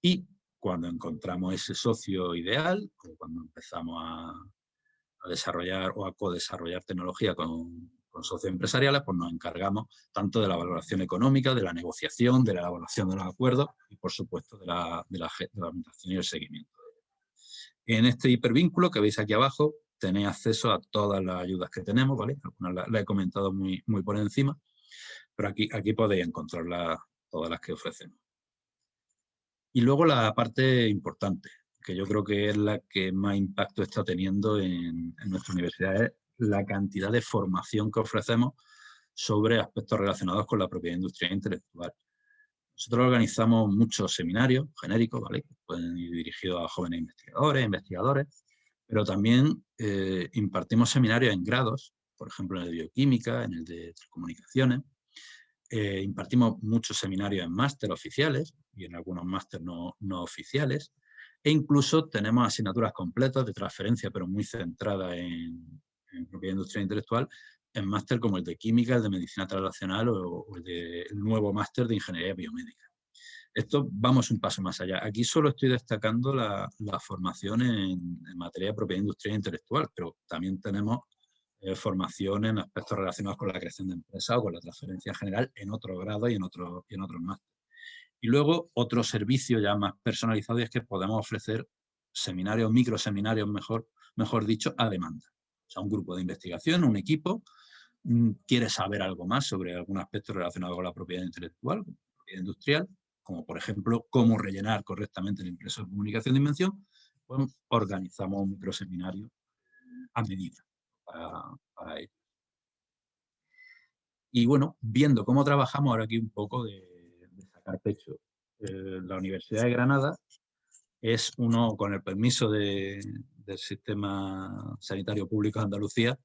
Y cuando encontramos ese socio ideal, o cuando empezamos a, desarrollar o a co-desarrollar tecnología con, socios empresariales, pues nos encargamos tanto de la valoración económica, de la negociación, de la elaboración de los acuerdos y, por supuesto, de la, de la, y el seguimiento. En este hipervínculo que veis aquí abajo, tenéis acceso a todas las ayudas que tenemos, ¿vale? Algunas las he comentado muy, muy por encima, pero aquí, aquí podéis encontrar todas las que ofrecemos. Y luego la parte importante, que yo creo que es la que más impacto está teniendo en, nuestra universidad, es la cantidad de formación que ofrecemos sobre aspectos relacionados con la propiedad industrial e intelectual. Nosotros organizamos muchos seminarios genéricos, ¿vale? que pueden ir dirigidos a jóvenes investigadores, investigadores, pero también eh, impartimos seminarios en grados, por ejemplo en el de bioquímica, en el de telecomunicaciones, eh, impartimos muchos seminarios en máster oficiales y en algunos máster no, oficiales. E incluso tenemos asignaturas completas de transferencia, pero muy centradas en, propiedad industrial intelectual, en máster como el de química, el de medicina translacional o, el, nuevo máster de ingeniería biomédica. Esto vamos un paso más allá. Aquí solo estoy destacando la, formación en, en, materia de propiedad industrial e intelectual, pero también tenemos eh, formación en aspectos relacionados con la creación de empresas o con la transferencia general en otro grado y en, otro, y en otros máster. Y luego otro servicio ya más personalizado es que podemos ofrecer seminarios, microseminarios mejor, mejor dicho, a demanda. O sea, un grupo de investigación, un equipo, mm, quiere saber algo más sobre algún aspecto relacionado con la propiedad intelectual, propiedad industrial, como por ejemplo cómo rellenar correctamente el impreso de comunicación de invención, pues organizamos un microseminario a medida para, ello. Y bueno, viendo cómo trabajamos ahora aquí un poco de, sacar pecho. Eh, la Universidad de Granada es uno, con el permiso del Sistema Sanitario Público de Andalucía,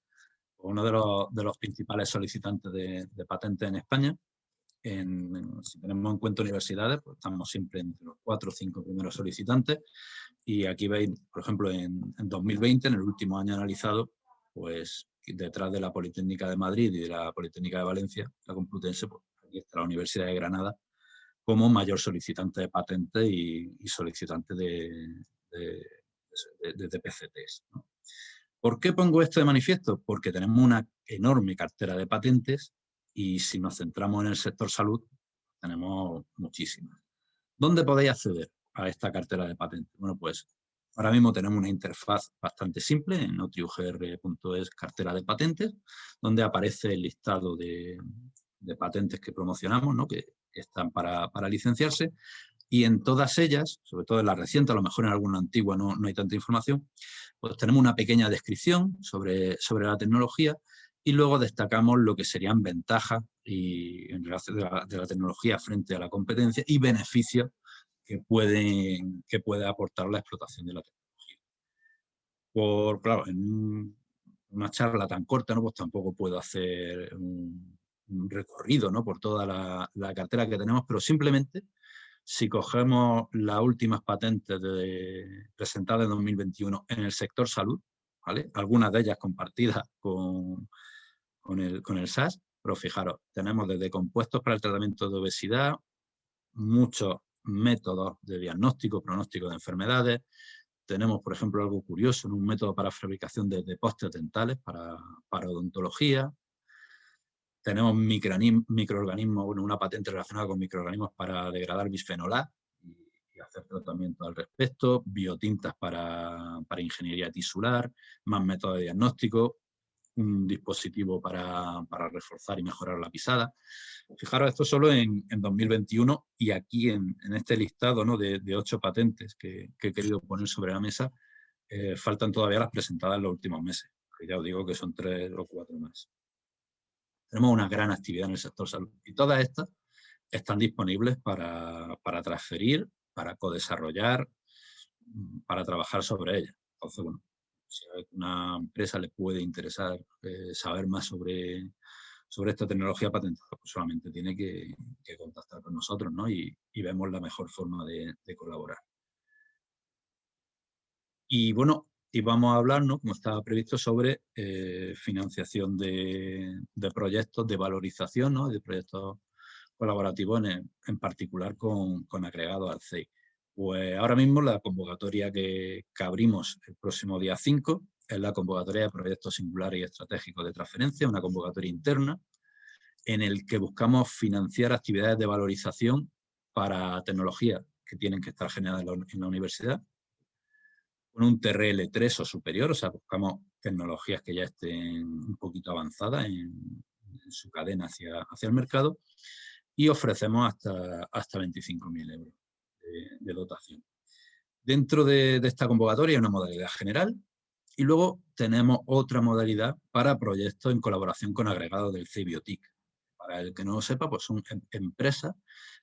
uno de los, principales solicitantes de, de patentes en España. En, si tenemos en cuenta universidades, pues estamos siempre entre los cuatro o cinco primeros solicitantes. Y aquí veis, por ejemplo, en, en 2020, en el último año analizado, pues detrás de la Politécnica de Madrid y de la Politécnica de Valencia, la Complutense, pues aquí está la Universidad de Granada como mayor solicitante de patentes y, solicitante de, de, PCTs. ¿Por qué pongo esto de manifiesto? Porque tenemos una enorme cartera de patentes y si nos centramos en el sector salud, tenemos muchísimas. ¿Dónde podéis acceder a esta cartera de patentes? Bueno, pues Ahora mismo tenemos una interfaz bastante simple en notriugr.es cartera de patentes, donde aparece el listado de, patentes que promocionamos, ¿no? que, están para, licenciarse, y en todas ellas, sobre todo en la reciente, a lo mejor en alguna antigua no, hay tanta información, pues tenemos una pequeña descripción sobre, sobre la tecnología y luego destacamos lo que serían ventajas y, de la, de la tecnología frente a la competencia y beneficios que, pueden, que puede aportar la explotación de la tecnología. Por, claro, en una charla tan corta, ¿no? pues tampoco puedo hacer un, recorrido ¿no? por toda la, cartera que tenemos, pero simplemente si cogemos las últimas patentes presentadas en 2021 en el sector salud, ¿vale? algunas de ellas compartidas con, con, el, con el SAS, pero fijaros, tenemos desde compuestos para el tratamiento de obesidad, muchos métodos de diagnóstico, pronóstico de enfermedades, tenemos, por ejemplo, algo curioso, un método para fabricación de, postes dentales para, para odontología, tenemos microorganismos, bueno, una patente relacionada con microorganismos para degradar bisfenol A y, hacer tratamiento al respecto, biotintas para, para, ingeniería tisular, más métodos de diagnóstico, un dispositivo para, para, reforzar y mejorar la pisada. Fijaros, esto solo en, en 2021 y aquí en, este listado de, ocho patentes que, he querido poner sobre la mesa, eh, faltan todavía las presentadas en los últimos meses, ya os digo que son tres o cuatro más. Tenemos una gran actividad en el sector salud y todas estas están disponibles para, para transferir, para co-desarrollar, mm, para trabajar sobre ellas. Entonces, bueno, si a una empresa le puede interesar eh, saber más sobre, sobre esta tecnología patentada, pues solamente tiene que, contactar con nosotros ¿no? y, vemos la mejor forma de, colaborar. Y bueno, y vamos a hablar, como estaba previsto, sobre eh, financiación de, proyectos de valorización, de proyectos colaborativos en, particular con, con agregados al CEI. Pues ahora mismo la convocatoria que, abrimos el próximo día 5 es la convocatoria de proyectos singulares y estratégicos de transferencia, una convocatoria interna en el que buscamos financiar actividades de valorización para tecnologías que tienen que estar generadas en la universidad. Con un TRL3 o superior, o sea, buscamos tecnologías que ya estén un poquito avanzadas en, su cadena hacia, hacia el mercado y ofrecemos hasta, hasta 25.000 euros de, dotación. Dentro de, esta convocatoria hay una modalidad general y luego tenemos otra modalidad para proyectos en colaboración con agregados del CIBiotic. Para el que no lo sepa, pues son em, empresas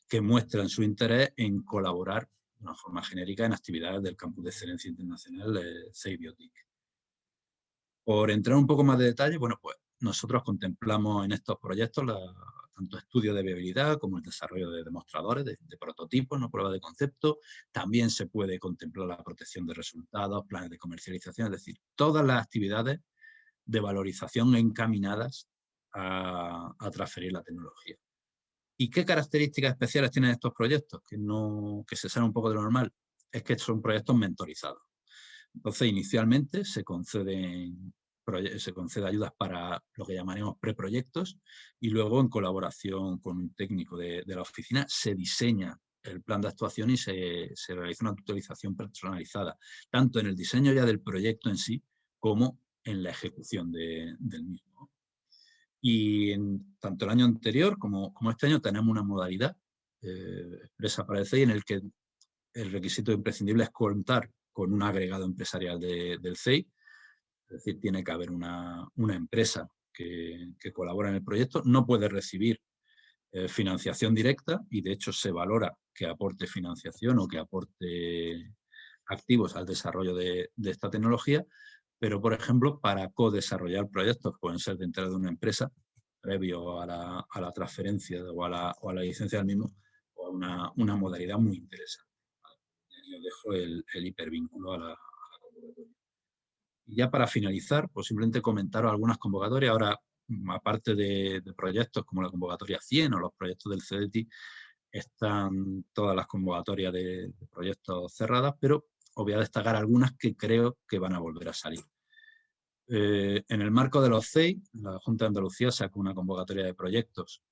que muestran su interés en colaborar una forma genérica en actividades del Campus de Excelencia Internacional de Seibiotic. Por entrar un poco más de detalle, bueno, pues nosotros contemplamos en estos proyectos tanto estudios de viabilidad como el desarrollo de demostradores, de, prototipos, no pruebas de concepto. También se puede contemplar la protección de resultados, planes de comercialización, es decir, todas las actividades de valorización encaminadas a transferir la tecnología. ¿Y qué características especiales tienen estos proyectos? Que, no, que se salen un poco de lo normal. Es que son proyectos mentorizados. Entonces, inicialmente se conceden se concede ayudas para lo que llamaremos preproyectos y luego en colaboración con un técnico de, la oficina se diseña el plan de actuación y se, se, realiza una tutorización personalizada, tanto en el diseño ya del proyecto en sí como en la ejecución del mismo. Y en, tanto el año anterior como, como este año tenemos una modalidad eh, expresa para el CEI en el que el requisito imprescindible es contar con un agregado empresarial del CEI, es decir, tiene que haber una, empresa que, que, colabora en el proyecto, no puede recibir eh, financiación directa y de hecho se valora que aporte financiación o que aporte activos al desarrollo de, esta tecnología, pero por ejemplo para co-desarrollar proyectos pueden ser dentro de una empresa previo a la, transferencia o a la, licencia del mismo o a una, modalidad muy interesante. Yo dejo el, el hipervínculo a la, a la. Y ya para finalizar, pues simplemente comentaros algunas convocatorias. Ahora, aparte de, de, proyectos como la convocatoria 100 o los proyectos del CDT, están todas las convocatorias de, de proyectos cerradas, pero os voy a destacar algunas que creo que van a volver a salir. Eh, en el marco de los CEI, la Junta de Andalucía sacó una convocatoria de proyectos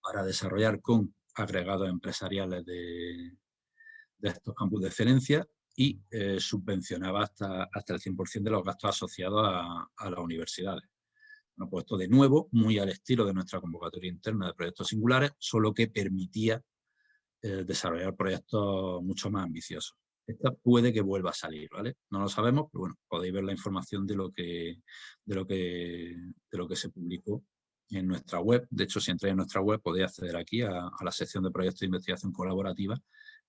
para desarrollar con agregados empresariales de, estos campus de excelencia y eh, subvencionaba hasta, hasta el 100% de los gastos asociados a, las universidades. Bueno, pues esto de nuevo, muy al estilo de nuestra convocatoria interna de proyectos singulares, solo que permitía eh, desarrollar proyectos mucho más ambiciosos. Esta puede que vuelva a salir, ¿vale? No lo sabemos, pero bueno, podéis ver la información de lo que, de lo que, de lo que se publicó en nuestra web. De hecho, si entráis en nuestra web podéis acceder aquí a, a, la sección de proyectos de investigación colaborativa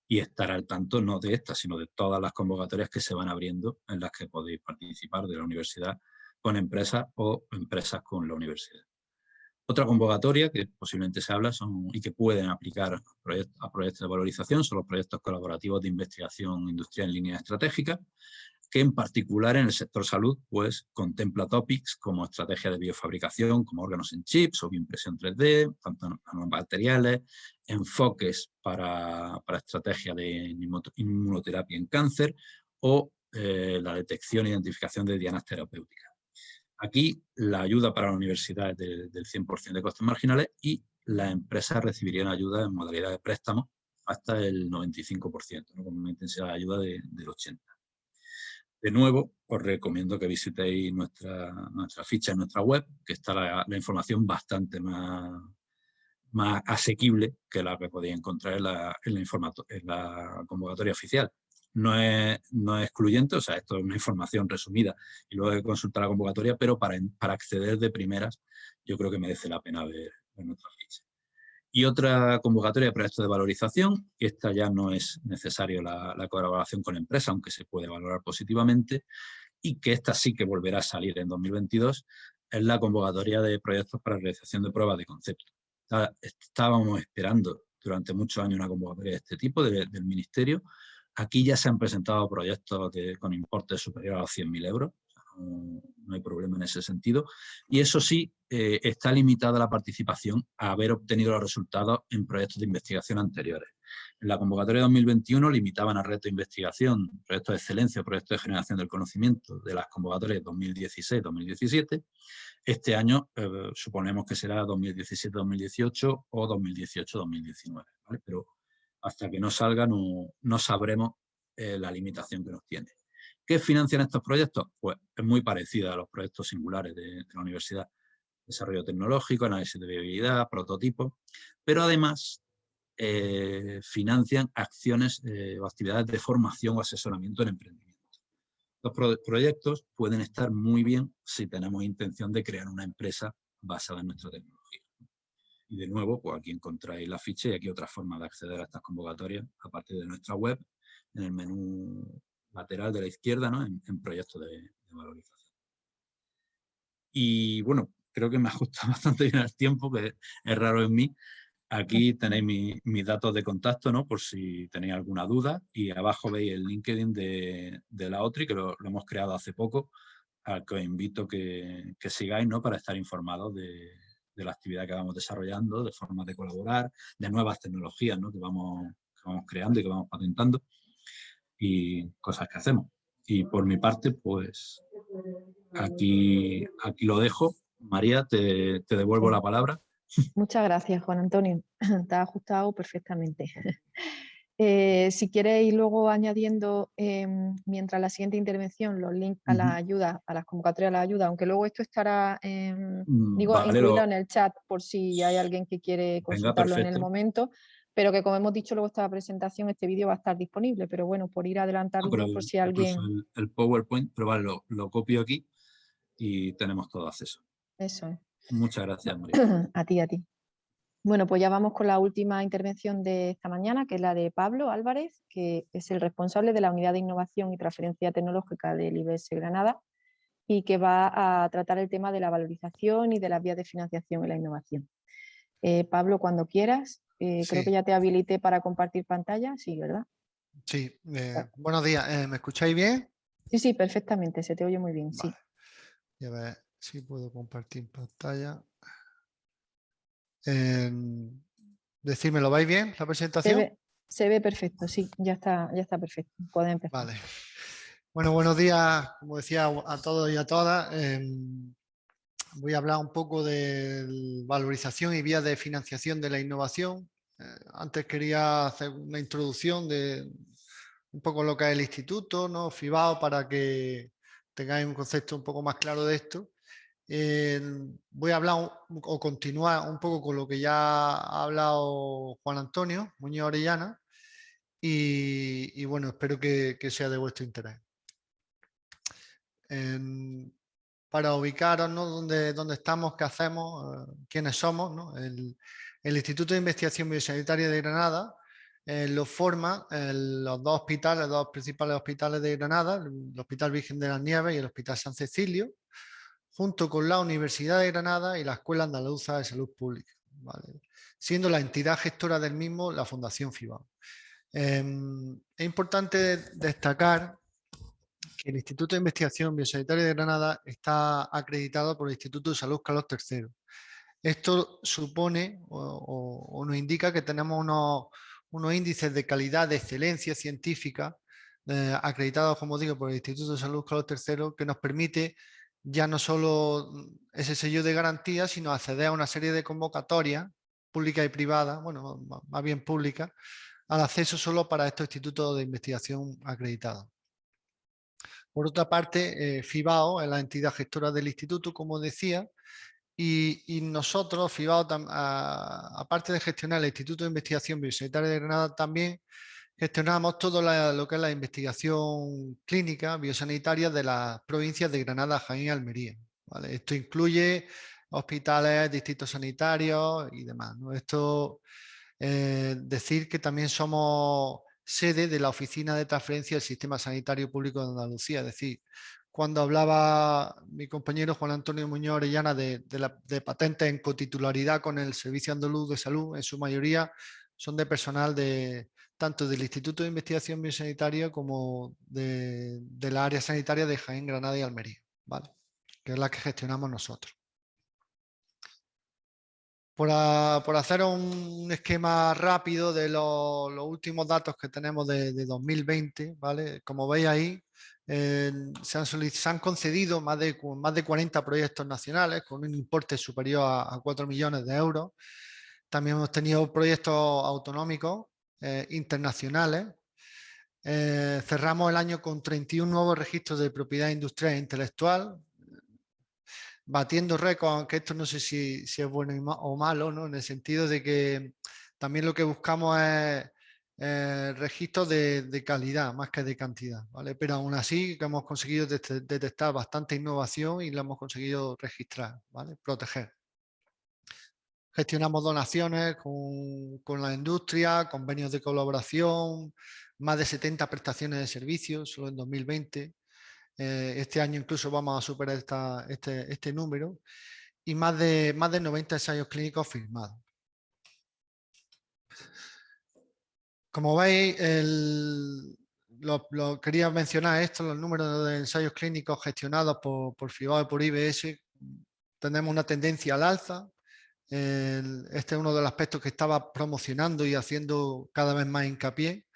y estar al tanto no de esta, sino de todas las convocatorias que se van abriendo en las que podéis participar de la universidad con empresas o empresas con la universidad. Otra convocatoria que posiblemente se habla son, y que pueden aplicar a proyectos, de valorización son los proyectos colaborativos de investigación industrial en línea estratégica, que en particular en el sector salud pues contempla topics como estrategia de biofabricación, como órganos en chips o bioimpresión 3D, tanto materiales, enfoques para, para estrategia de inmunoterapia en cáncer o eh, la detección e identificación de dianas terapéuticas. Aquí la ayuda para la universidad es del 100% de costes marginales y las empresas recibirían ayuda en modalidad de préstamo hasta el 95%, con una intensidad de ayuda del 80%. De nuevo, os recomiendo que visitéis nuestra, ficha en nuestra web, que está la, información bastante más, más asequible que la que podéis encontrar en la, en en la convocatoria oficial. No es, no es excluyente, o sea, esto es una información resumida y luego hay que consultar la convocatoria, pero para, para acceder de primeras yo creo que merece la pena ver, nuestra ficha. Y otra convocatoria de proyectos de valorización, que esta ya no es necesario la, colaboración con la empresa, aunque se puede valorar positivamente, y que esta sí que volverá a salir en 2022, es la convocatoria de proyectos para realización de pruebas de concepto. Estábamos esperando durante muchos años una convocatoria de este tipo del Ministerio. Aquí ya se han presentado proyectos con importes superiores a los 100.000 euros no, hay problema en ese sentido. Y eso sí, eh, está limitada la participación a haber obtenido los resultados en proyectos de investigación anteriores. En la convocatoria de 2021 limitaban a reto de investigación, proyectos de excelencia, proyectos de generación del conocimiento de las convocatorias 2016-2017. Este año eh, suponemos que será 2017-2018 o 2018-2019, pero hasta que no salga no, sabremos eh, la limitación que nos tiene. ¿Qué financian estos proyectos? Pues es muy parecida a los proyectos singulares de, la universidad. Desarrollo tecnológico, análisis de viabilidad, prototipos, pero además eh, financian acciones eh, o actividades de formación o asesoramiento en emprendimiento. Los proyectos pueden estar muy bien si tenemos intención de crear una empresa basada en nuestra tecnología. Y de nuevo, pues aquí encontráis la ficha y aquí otra forma de acceder a estas convocatorias, aparte de nuestra web, en el menú lateral de la izquierda ¿no? en, proyectos de, valorización. Y bueno, creo que me ajusta bastante bien el tiempo, que es raro en mí. Aquí tenéis mis datos de contacto, ¿no? Por si tenéis alguna duda. Y abajo veis el LinkedIn de, la OTRI, que lo, hemos creado hace poco, al que os invito que, que sigáis, ¿no? Para estar informados de, de, la actividad que vamos desarrollando, de formas de colaborar, de nuevas tecnologías, ¿no? Que vamos, que vamos creando y que vamos patentando y cosas que hacemos. Y por mi parte, pues aquí, aquí lo dejo. María, te, te devuelvo la palabra. Muchas gracias, Juan Antonio. Te ha ajustado perfectamente. Eh, si quieres ir luego añadiendo, em, mientras la siguiente intervención, los links a la ayuda, a las convocatorias a la ayuda, aunque luego esto estará mm, digo, incluido en el chat por si hay alguien que quiere consultarlo en el momento, pero que como hemos dicho luego esta presentación, este vídeo va a estar disponible, pero bueno, por ir adelantando por si alguien... El, PowerPoint, pero vale, lo, copio aquí y tenemos todo acceso. Eso es. Muchas gracias, María. a ti, a ti. Bueno, pues ya vamos con la última intervención de esta mañana, que es la de Pablo Álvarez, que es el responsable de la Unidad de Innovación y Transferencia Tecnológica del IBS Granada y que va a tratar el tema de la valorización y de las vías de financiación en la innovación. Eh, Pablo, cuando quieras, eh, creo que ya te habilité para compartir pantalla, sí, ¿verdad? Sí, eh, buenos días, ¿me escucháis bien? Sí, sí, perfectamente, se te oye muy bien, sí. a ver si puedo compartir pantalla. Em, decirme, ¿lo vais bien la presentación? Se ve, perfecto, sí, ya está, ya está perfecto, pueden empezar. Vale. Bueno, buenos días, como decía, a todos y a todas. Voy a hablar un poco de valorización y vías de financiación de la innovación. Eh, antes quería hacer una introducción de un poco lo que es el instituto, ¿no? FIBAO, para que tengáis un concepto un poco más claro de esto. voy a hablar o continuar un poco con lo que ya ha hablado Juan Antonio Muñoz Orellana y, bueno, espero que, sea de vuestro interés para ubicaros ¿no? dónde, estamos, qué hacemos, eh, quiénes somos. El, Instituto de Investigación Biosanitaria de Granada eh, lo forma los dos hospitales, los dos principales hospitales de Granada, el Hospital Virgen de las Nieves y el Hospital San Cecilio, junto con la Universidad de Granada y la Escuela Andaluza de Salud Pública, siendo la entidad gestora del mismo la Fundación FIBA. Em, es importante destacar el Instituto de Investigación Biosanitaria de Granada está acreditado por el Instituto de Salud Carlos III. Esto supone o, nos indica que tenemos unos, índices de calidad de excelencia científica eh, acreditados, como digo, por el Instituto de Salud Carlos III, que nos permite ya no solo ese sello de garantía, sino acceder a una serie de convocatorias públicas y privadas, bueno, más bien públicas, al acceso solo para estos institutos de investigación acreditados. Por otra parte, eh, FIBAO es la entidad gestora del instituto, como decía, y, nosotros, FIBAO, aparte de gestionar el Instituto de Investigación Biosanitaria de Granada, también gestionamos todo lo que es la investigación clínica biosanitaria de las provincias de Granada, Jaén y Almería. Esto incluye hospitales, distritos sanitarios y demás. Esto eh, decir que también somos sede de la Oficina de Transferencia del Sistema Sanitario Público de Andalucía. Es decir, cuando hablaba mi compañero Juan Antonio Muñoz Orellana de, de patentes en cotitularidad con el Servicio Andaluz de Salud, en su mayoría son de personal de, tanto del Instituto de Investigación Biosanitaria como de, la área sanitaria de Jaén, Granada y Almería, ¿vale? que es la que gestionamos nosotros. Por, hacer un esquema rápido de los últimos datos que tenemos de, 2020, ¿vale? como veis ahí, se, han concedido más de, más de 40 proyectos nacionales con un importe superior a, a 4 millones de euros. También hemos tenido proyectos autonómicos eh, internacionales. Eh, cerramos el año con 31 nuevos registros de propiedad industrial e intelectual, batiendo récords, aunque esto no sé si, es bueno o malo, ¿no? en el sentido de que también lo que buscamos es eh, registros de, calidad más que de cantidad, ¿vale? pero aún así hemos conseguido detectar bastante innovación y lo hemos conseguido registrar, ¿vale? proteger. Gestionamos donaciones con, la industria, convenios de colaboración, más de 70 prestaciones de servicios solo en 2020. Eh, este año incluso vamos a superar este, este, número y más de, más de 90 ensayos clínicos firmados. Como veis, lo, quería mencionar esto, los números de ensayos clínicos gestionados por, por FIBAO y por IBS, tenemos una tendencia al alza, este es uno de los aspectos que estaba promocionando y haciendo cada vez más hincapié,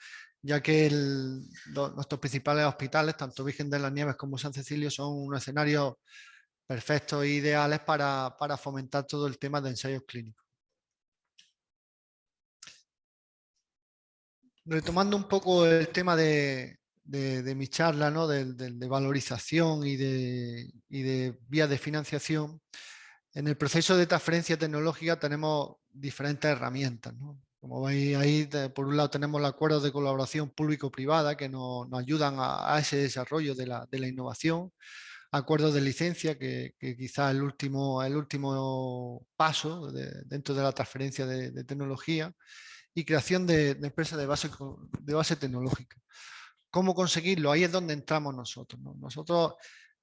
ya que nuestros principales hospitales, tanto Virgen de las Nieves como San Cecilio, son un escenario perfectos e ideales para, fomentar todo el tema de ensayos clínicos. Retomando un poco el tema de, mi charla, ¿no? de, valorización y de, y de vías de financiación, en el proceso de transferencia tecnológica tenemos diferentes herramientas. Como veis ahí, por un lado tenemos el acuerdo de colaboración público-privada que nos, ayudan a, ese desarrollo de la, innovación, acuerdos de licencia que, quizás es el último, el último paso dentro de la transferencia de, tecnología y creación de, empresas de base, de base tecnológica. ¿Cómo conseguirlo? Ahí es donde entramos nosotros. Nosotros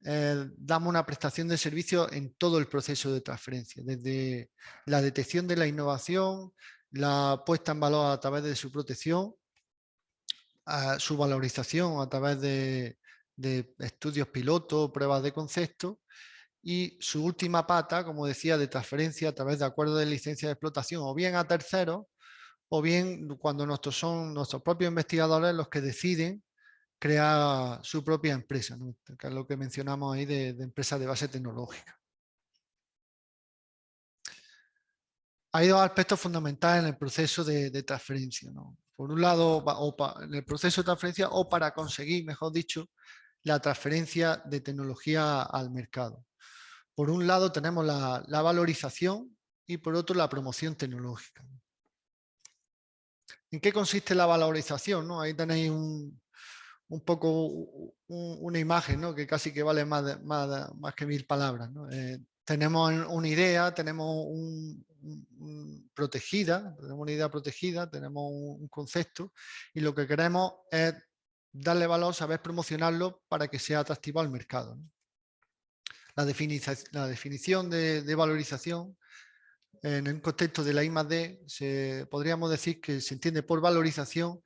eh, damos una prestación de servicio en todo el proceso de transferencia, desde la detección de la innovación, la puesta en valor a través de su protección, su valorización a través de, estudios pilotos, pruebas de concepto y su última pata, como decía, de transferencia a través de acuerdos de licencia de explotación o bien a terceros o bien cuando son nuestros propios investigadores los que deciden crea su propia empresa, que es lo que mencionamos ahí de, empresa de base tecnológica. Hay dos aspectos fundamentales en el proceso de, transferencia. Por un lado, en el proceso de transferencia o para conseguir, mejor dicho, la transferencia de tecnología al mercado. Por un lado tenemos la, valorización y por otro la promoción tecnológica. ¿En qué consiste la valorización? Ahí tenéis un, poco una imagen que casi que vale más, más, más que mil palabras. Eh, tenemos una idea, tenemos un, protegida, tenemos una idea protegida, tenemos un, concepto y lo que queremos es darle valor, saber promocionarlo para que sea atractivo al mercado. La, definición de, valorización en un contexto de la I+.D. Se, podríamos decir que se entiende por valorización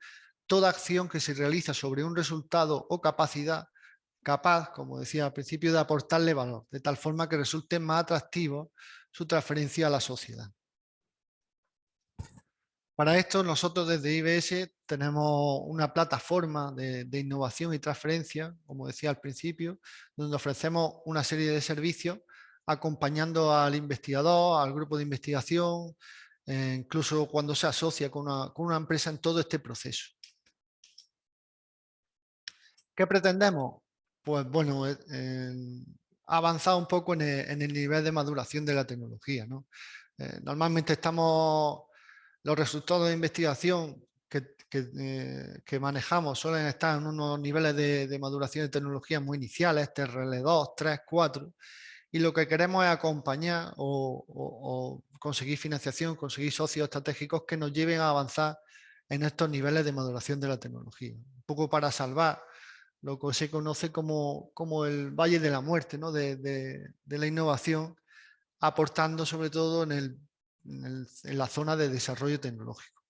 toda acción que se realiza sobre un resultado o capacidad capaz, como decía al principio, de aportarle valor, de tal forma que resulte más atractivo su transferencia a la sociedad. Para esto nosotros desde IBS tenemos una plataforma de, innovación y transferencia, como decía al principio, donde ofrecemos una serie de servicios acompañando al investigador, al grupo de investigación, eh, incluso cuando se asocia con una, empresa en todo este proceso. ¿Qué pretendemos? Pues bueno, eh, avanzar un poco en el, nivel de maduración de la tecnología. Eh, normalmente estamos, los resultados de investigación que, que, manejamos suelen estar en unos niveles de, maduración de tecnología muy iniciales, TRL2, 3, 4, y lo que queremos es acompañar o, conseguir financiación, conseguir socios estratégicos que nos lleven a avanzar en estos niveles de maduración de la tecnología. Un poco para salvar lo que se conoce como, como el valle de la muerte ¿no? de, de, la innovación, aportando sobre todo en, el, en, la zona de desarrollo tecnológico.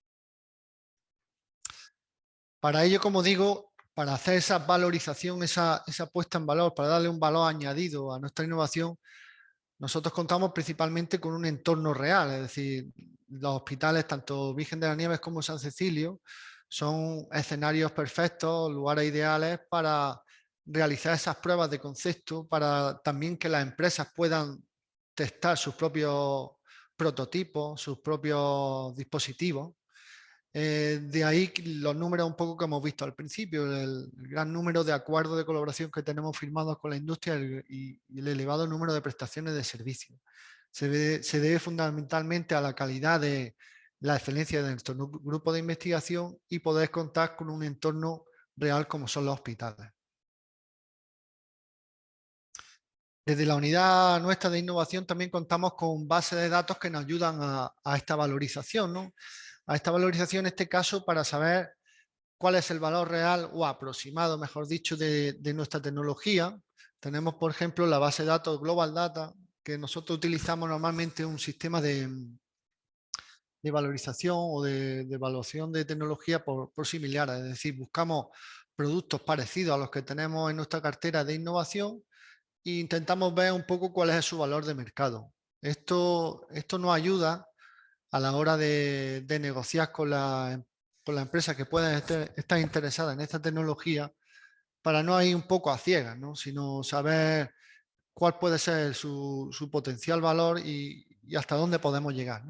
Para ello, como digo, para hacer esa valorización, esa, puesta en valor, para darle un valor añadido a nuestra innovación, nosotros contamos principalmente con un entorno real, es decir, los hospitales, tanto Virgen de las Nieves como San Cecilio, son escenarios perfectos, lugares ideales para realizar esas pruebas de concepto, para también que las empresas puedan testar sus propios prototipos, sus propios dispositivos eh, de ahí los números un poco que hemos visto al principio, el, gran número de acuerdos de colaboración que tenemos firmados con la industria y, el elevado número de prestaciones de servicios. Se, debe fundamentalmente a la calidad de la excelencia de nuestro grupo de investigación y poder contar con un entorno real como son los hospitales. Desde la unidad nuestra de innovación también contamos con bases de datos que nos ayudan a, esta valorización. ¿no? a esta valorización en este caso para saber cuál es el valor real o aproximado, mejor dicho, de, nuestra tecnología. Tenemos, por ejemplo, la base de datos Global Data, que nosotros utilizamos normalmente un sistema de, de valorización o de, evaluación de tecnología por, por similar, es decir, buscamos productos parecidos a los que tenemos en nuestra cartera de innovación e intentamos ver un poco cuál es su valor de mercado. Esto, esto nos ayuda a la hora de, negociar con la, con empresa que pueda estar interesada en esta tecnología para no ir un poco a ciegas, sino saber cuál puede ser su, potencial valor y, hasta dónde podemos llegar.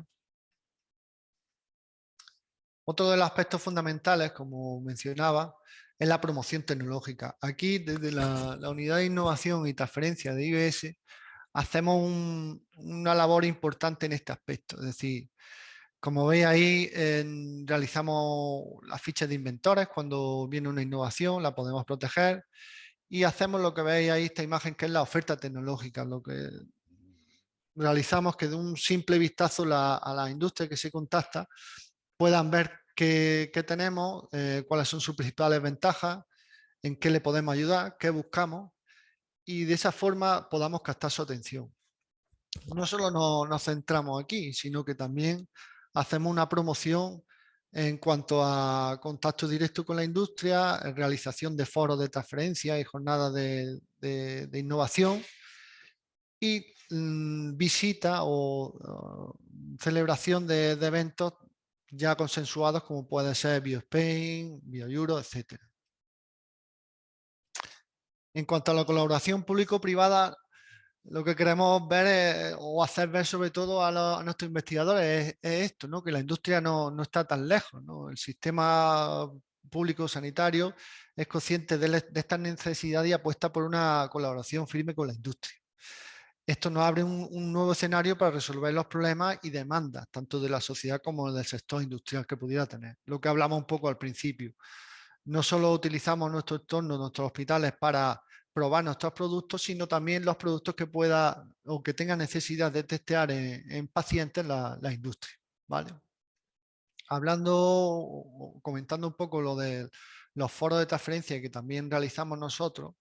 Otro de los aspectos fundamentales, como mencionaba, es la promoción tecnológica. Aquí, desde la, unidad de innovación y transferencia de IBS, hacemos una labor importante en este aspecto. Es decir, como veis ahí, realizamos las fichas de inventores cuando viene una innovación, la podemos proteger y hacemos lo que veis ahí, esta imagen que es la oferta tecnológica, lo que realizamos que de un simple vistazo a la industria que se contacta puedan ver qué, tenemos, eh, cuáles son sus principales ventajas, en qué le podemos ayudar, qué buscamos y de esa forma podamos captar su atención. No solo nos, centramos aquí, sino que también hacemos una promoción en cuanto a contacto directo con la industria, realización de foros de transferencia y jornadas de, innovación y mm, visita o, celebración de, eventos ya consensuados como puede ser BioSpain, BioEuro, etcétera. En cuanto a la colaboración público-privada, lo que queremos ver o hacer ver sobre todo a, nuestros investigadores es, esto, ¿no? que la industria no, está tan lejos. El sistema público sanitario es consciente de, esta necesidad y apuesta por una colaboración firme con la industria. Esto nos abre un, nuevo escenario para resolver los problemas y demandas, tanto de la sociedad como del sector industrial que pudiera tener. Lo que hablamos un poco al principio no solo utilizamos nuestro entorno, nuestros hospitales para probar nuestros productos, sino también los productos que pueda o que tenga necesidad de testear en, pacientes la, industria. ¿vale? Hablando, comentando un poco lo de los foros de transferencia que también realizamos nosotros,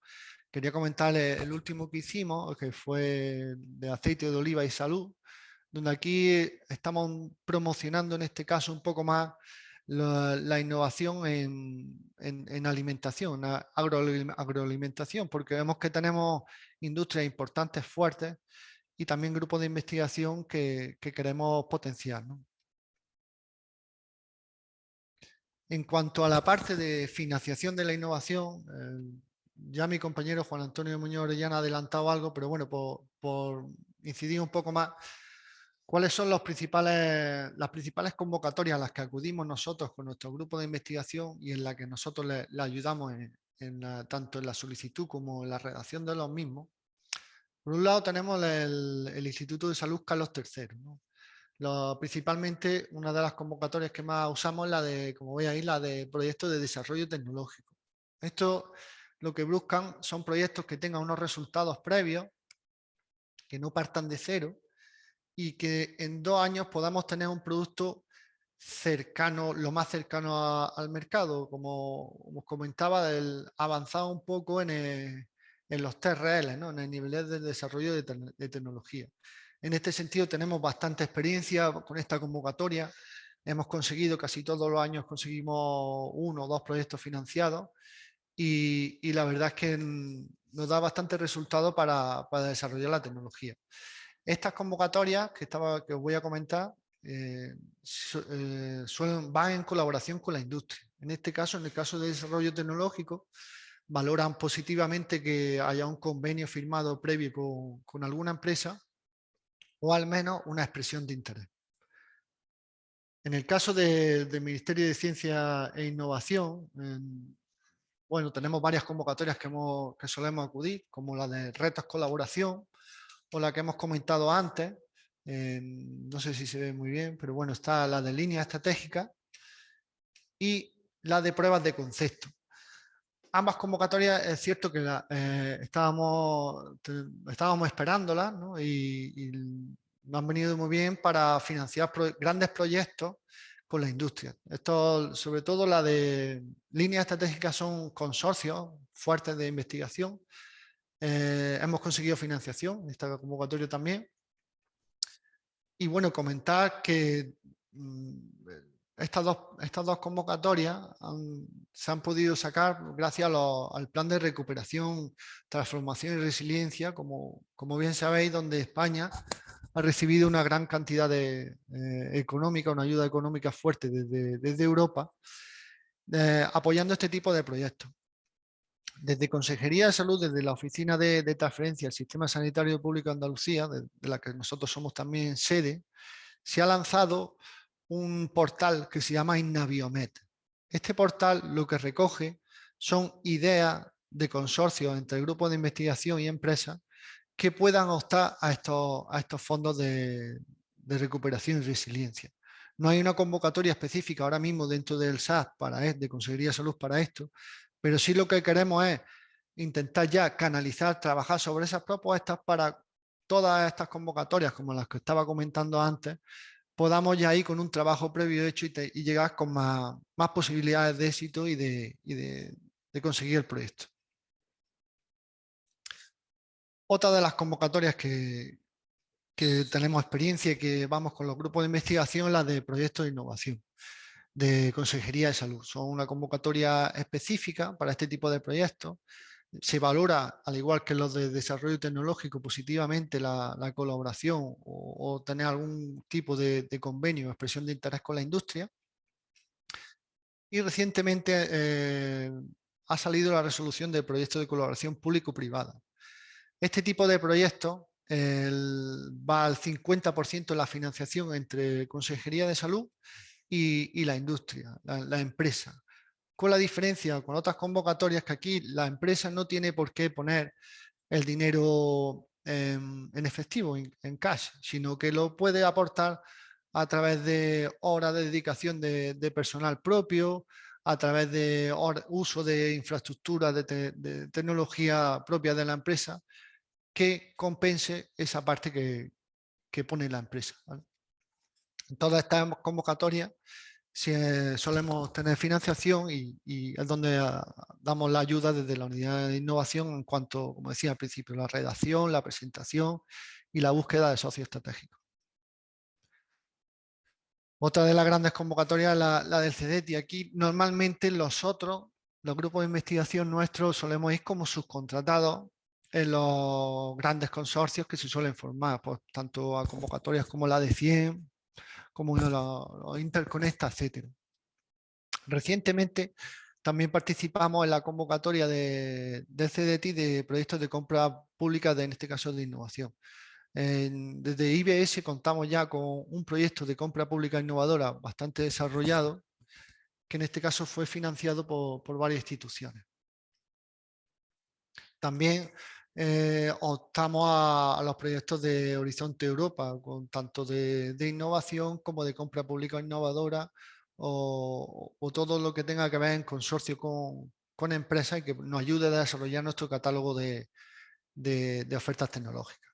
quería comentar el último que hicimos, que fue de aceite de oliva y salud, donde aquí estamos promocionando en este caso un poco más la, innovación en, alimentación, agroalimentación, porque vemos que tenemos industrias importantes, fuertes, y también grupos de investigación que, queremos potenciar. En cuanto a la parte de financiación de la innovación, eh, ya mi compañero Juan Antonio Muñoz Orellana ha adelantado algo, pero bueno, por, incidir un poco más, ¿cuáles son principales, las principales convocatorias a las que acudimos nosotros con nuestro grupo de investigación y en la que nosotros le, ayudamos tanto en la solicitud como en la redacción de los mismos? Por un lado tenemos el, Instituto de Salud Carlos III. principalmente una de las convocatorias que más usamos es la de, como veis ahí, la de proyectos de desarrollo tecnológico. Esto lo que buscan son proyectos que tengan unos resultados previos, que no partan de cero y que en dos años podamos tener un producto cercano, lo más cercano al mercado, como os comentaba, avanzado un poco en, los TRL, ¿no? en el nivel de desarrollo de, de, tecnología. En este sentido tenemos bastante experiencia con esta convocatoria, hemos conseguido casi todos los años conseguimos uno o dos proyectos financiados y, la verdad es que nos da bastante resultado para, desarrollar la tecnología. Estas convocatorias que, estaba, que os voy a comentar eh, eh, van en colaboración con la industria. En este caso, en el caso de desarrollo tecnológico, valoran positivamente que haya un convenio firmado previo con, alguna empresa o al menos una expresión de interés. En el caso del Ministerio de Ciencia e Innovación, bueno, tenemos varias convocatorias que, que solemos acudir, como la de retos colaboración o la que hemos comentado antes. no sé si se ve muy bien, pero bueno, está la de línea estratégica y la de pruebas de concepto. Ambas convocatorias es cierto que eh, estábamos, esperándolas y, nos han venido muy bien para financiar grandes proyectos con la industria. Esto, sobre todo la de líneas estratégicas son consorcios fuertes de investigación. Eh, hemos conseguido financiación en esta convocatoria también. Y bueno, comentar que mm, estas, dos, estas dos convocatorias se han podido sacar gracias al plan de recuperación, transformación y resiliencia, como, como bien sabéis, donde España ha recibido una gran cantidad de, eh, económica, una ayuda económica fuerte desde, Europa, eh, apoyando este tipo de proyectos. Desde Consejería de Salud, desde la Oficina de, Transferencia del Sistema Sanitario Público de Andalucía, de, la que nosotros somos también sede, se ha lanzado un portal que se llama Innaviomet. Este portal lo que recoge son ideas de consorcio entre grupos de investigación y empresas que puedan optar a estos, a estos fondos de, recuperación y resiliencia. No hay una convocatoria específica ahora mismo dentro del SAS para, de Consejería de Salud para esto, pero sí lo que queremos es intentar ya canalizar, trabajar sobre esas propuestas para todas estas convocatorias, como las que estaba comentando antes, podamos ya ir con un trabajo previo hecho y, llegar con más, posibilidades de éxito y de conseguir el proyecto. Otra de las convocatorias que, tenemos experiencia y que vamos con los grupos de investigación, la de proyectos de innovación de Consejería de Salud. Son una convocatoria específica para este tipo de proyectos. Se valora, al igual que los de desarrollo tecnológico, positivamente la, colaboración o, tener algún tipo de, convenio o expresión de interés con la industria. Y recientemente eh, ha salido la resolución del proyecto de colaboración público-privada. Este tipo de proyectos va al 50% de la financiación entre Consejería de Salud y, la industria, la, empresa. Con la diferencia con otras convocatorias que aquí la empresa no tiene por qué poner el dinero en, efectivo, en, cash, sino que lo puede aportar a través de horas de dedicación de, personal propio, a través de uso de infraestructura, de, tecnología propia de la empresa que compense esa parte que, pone la empresa. En todas estas convocatorias solemos tener financiación y, es donde ah, damos la ayuda desde la unidad de innovación en cuanto, como decía al principio, la redacción, la presentación y la búsqueda de socios estratégicos. Otra de las grandes convocatorias es la, del CEDET y aquí normalmente los otros, los grupos de investigación nuestros solemos ir como subcontratados en los grandes consorcios que se suelen formar, pues, tanto a convocatorias como la de 100, como los, Interconecta, etc. Recientemente también participamos en la convocatoria de, del CDT de proyectos de compra pública, de, en este caso de innovación. desde IBS contamos ya con un proyecto de compra pública innovadora bastante desarrollado, que en este caso fue financiado por, varias instituciones. También eh, optamos a, los proyectos de Horizonte Europa, con tanto de, innovación como de compra pública innovadora o, todo lo que tenga que ver en consorcio con, empresas y que nos ayude a desarrollar nuestro catálogo de, ofertas tecnológicas.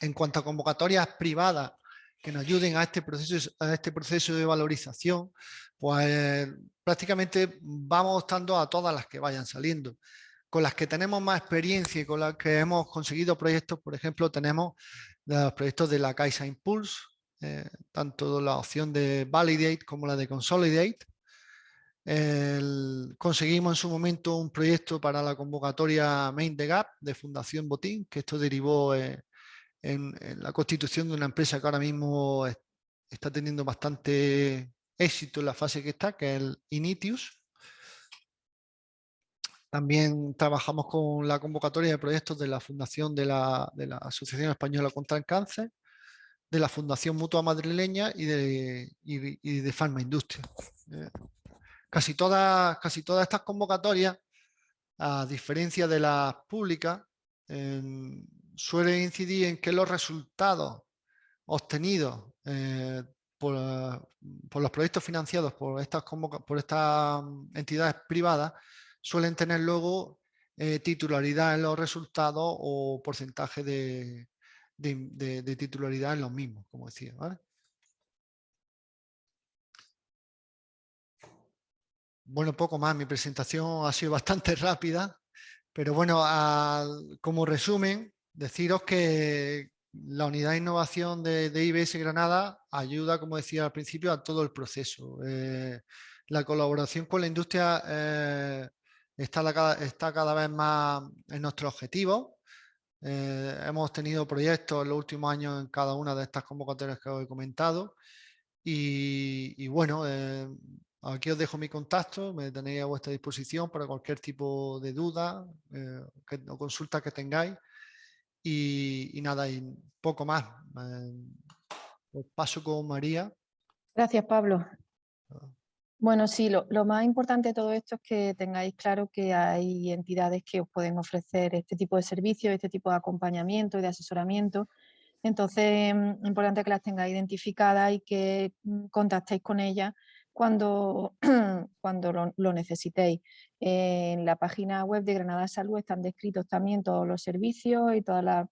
En cuanto a convocatorias privadas que nos ayuden a este proceso, a este proceso de valorización, pues prácticamente vamos optando a todas las que vayan saliendo. Con las que tenemos más experiencia y con las que hemos conseguido proyectos, por ejemplo, tenemos los proyectos de la Caixa Impulse, eh, tanto la opción de Validate como la de Consolidate. conseguimos en su momento un proyecto para la convocatoria Main the Gap de Fundación Botín, que esto derivó eh, en, la constitución de una empresa que ahora mismo está teniendo bastante éxito en la fase que está, que es el Initius. También trabajamos con la convocatoria de proyectos de la Fundación de la, Asociación Española contra el Cáncer de la Fundación Mutua Madrileña y de, y, de Farma Industria. Eh, casi, todas, casi todas estas convocatorias, a diferencia de las públicas, suelen incidir en que los resultados obtenidos eh, por, los proyectos financiados por estas, por estas entidades privadas suelen tener luego eh, titularidad en los resultados o porcentaje de, de, titularidad en los mismos, como decía. Bueno, poco más. Mi presentación ha sido bastante rápida, pero bueno, como resumen, deciros que la unidad de innovación de, IBS Granada ayuda, como decía al principio, a todo el proceso. Eh, la colaboración con la industria eh, está, está cada vez más en nuestro objetivo eh, hemos tenido proyectos en los últimos años en cada una de estas convocatorias que os he comentado. Y, bueno, eh, aquí os dejo mi contacto, me tenéis a vuestra disposición para cualquier tipo de duda eh, o consulta que tengáis. Y, nada, y poco más. os paso con María. Gracias, Pablo. Bueno, sí, lo, más importante de todo esto es que tengáis claro que hay entidades que os pueden ofrecer este tipo de servicios, este tipo de acompañamiento y de asesoramiento. Entonces, es mm, importante que las tengáis identificadas y que mm, contactéis con ellas cuando, cuando lo, necesitéis. en la página web de Granada Salud están descritos también todos los servicios y todas las,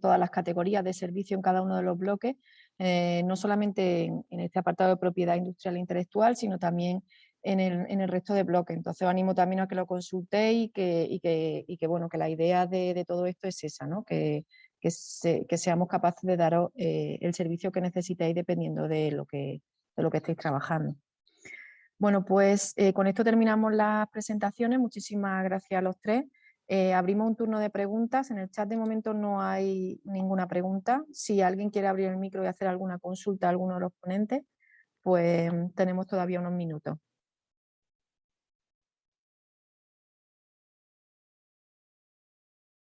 todas las categorías de servicio en cada uno de los bloques eh, no solamente en, este apartado de propiedad industrial e intelectual, sino también en el, resto de bloques. Entonces os animo también a que lo consultéis y que, bueno, que la idea de, todo esto es esa, ¿no? que, seamos capaces de daros eh, el servicio que necesitéis dependiendo de lo que, de lo que estéis trabajando. Bueno, pues eh, con esto terminamos las presentaciones. Muchísimas gracias a los tres. Eh, abrimos un turno de preguntas. En el chat de momento no hay ninguna pregunta. Si alguien quiere abrir el micro y hacer alguna consulta a alguno de los ponentes, pues tenemos todavía unos minutos.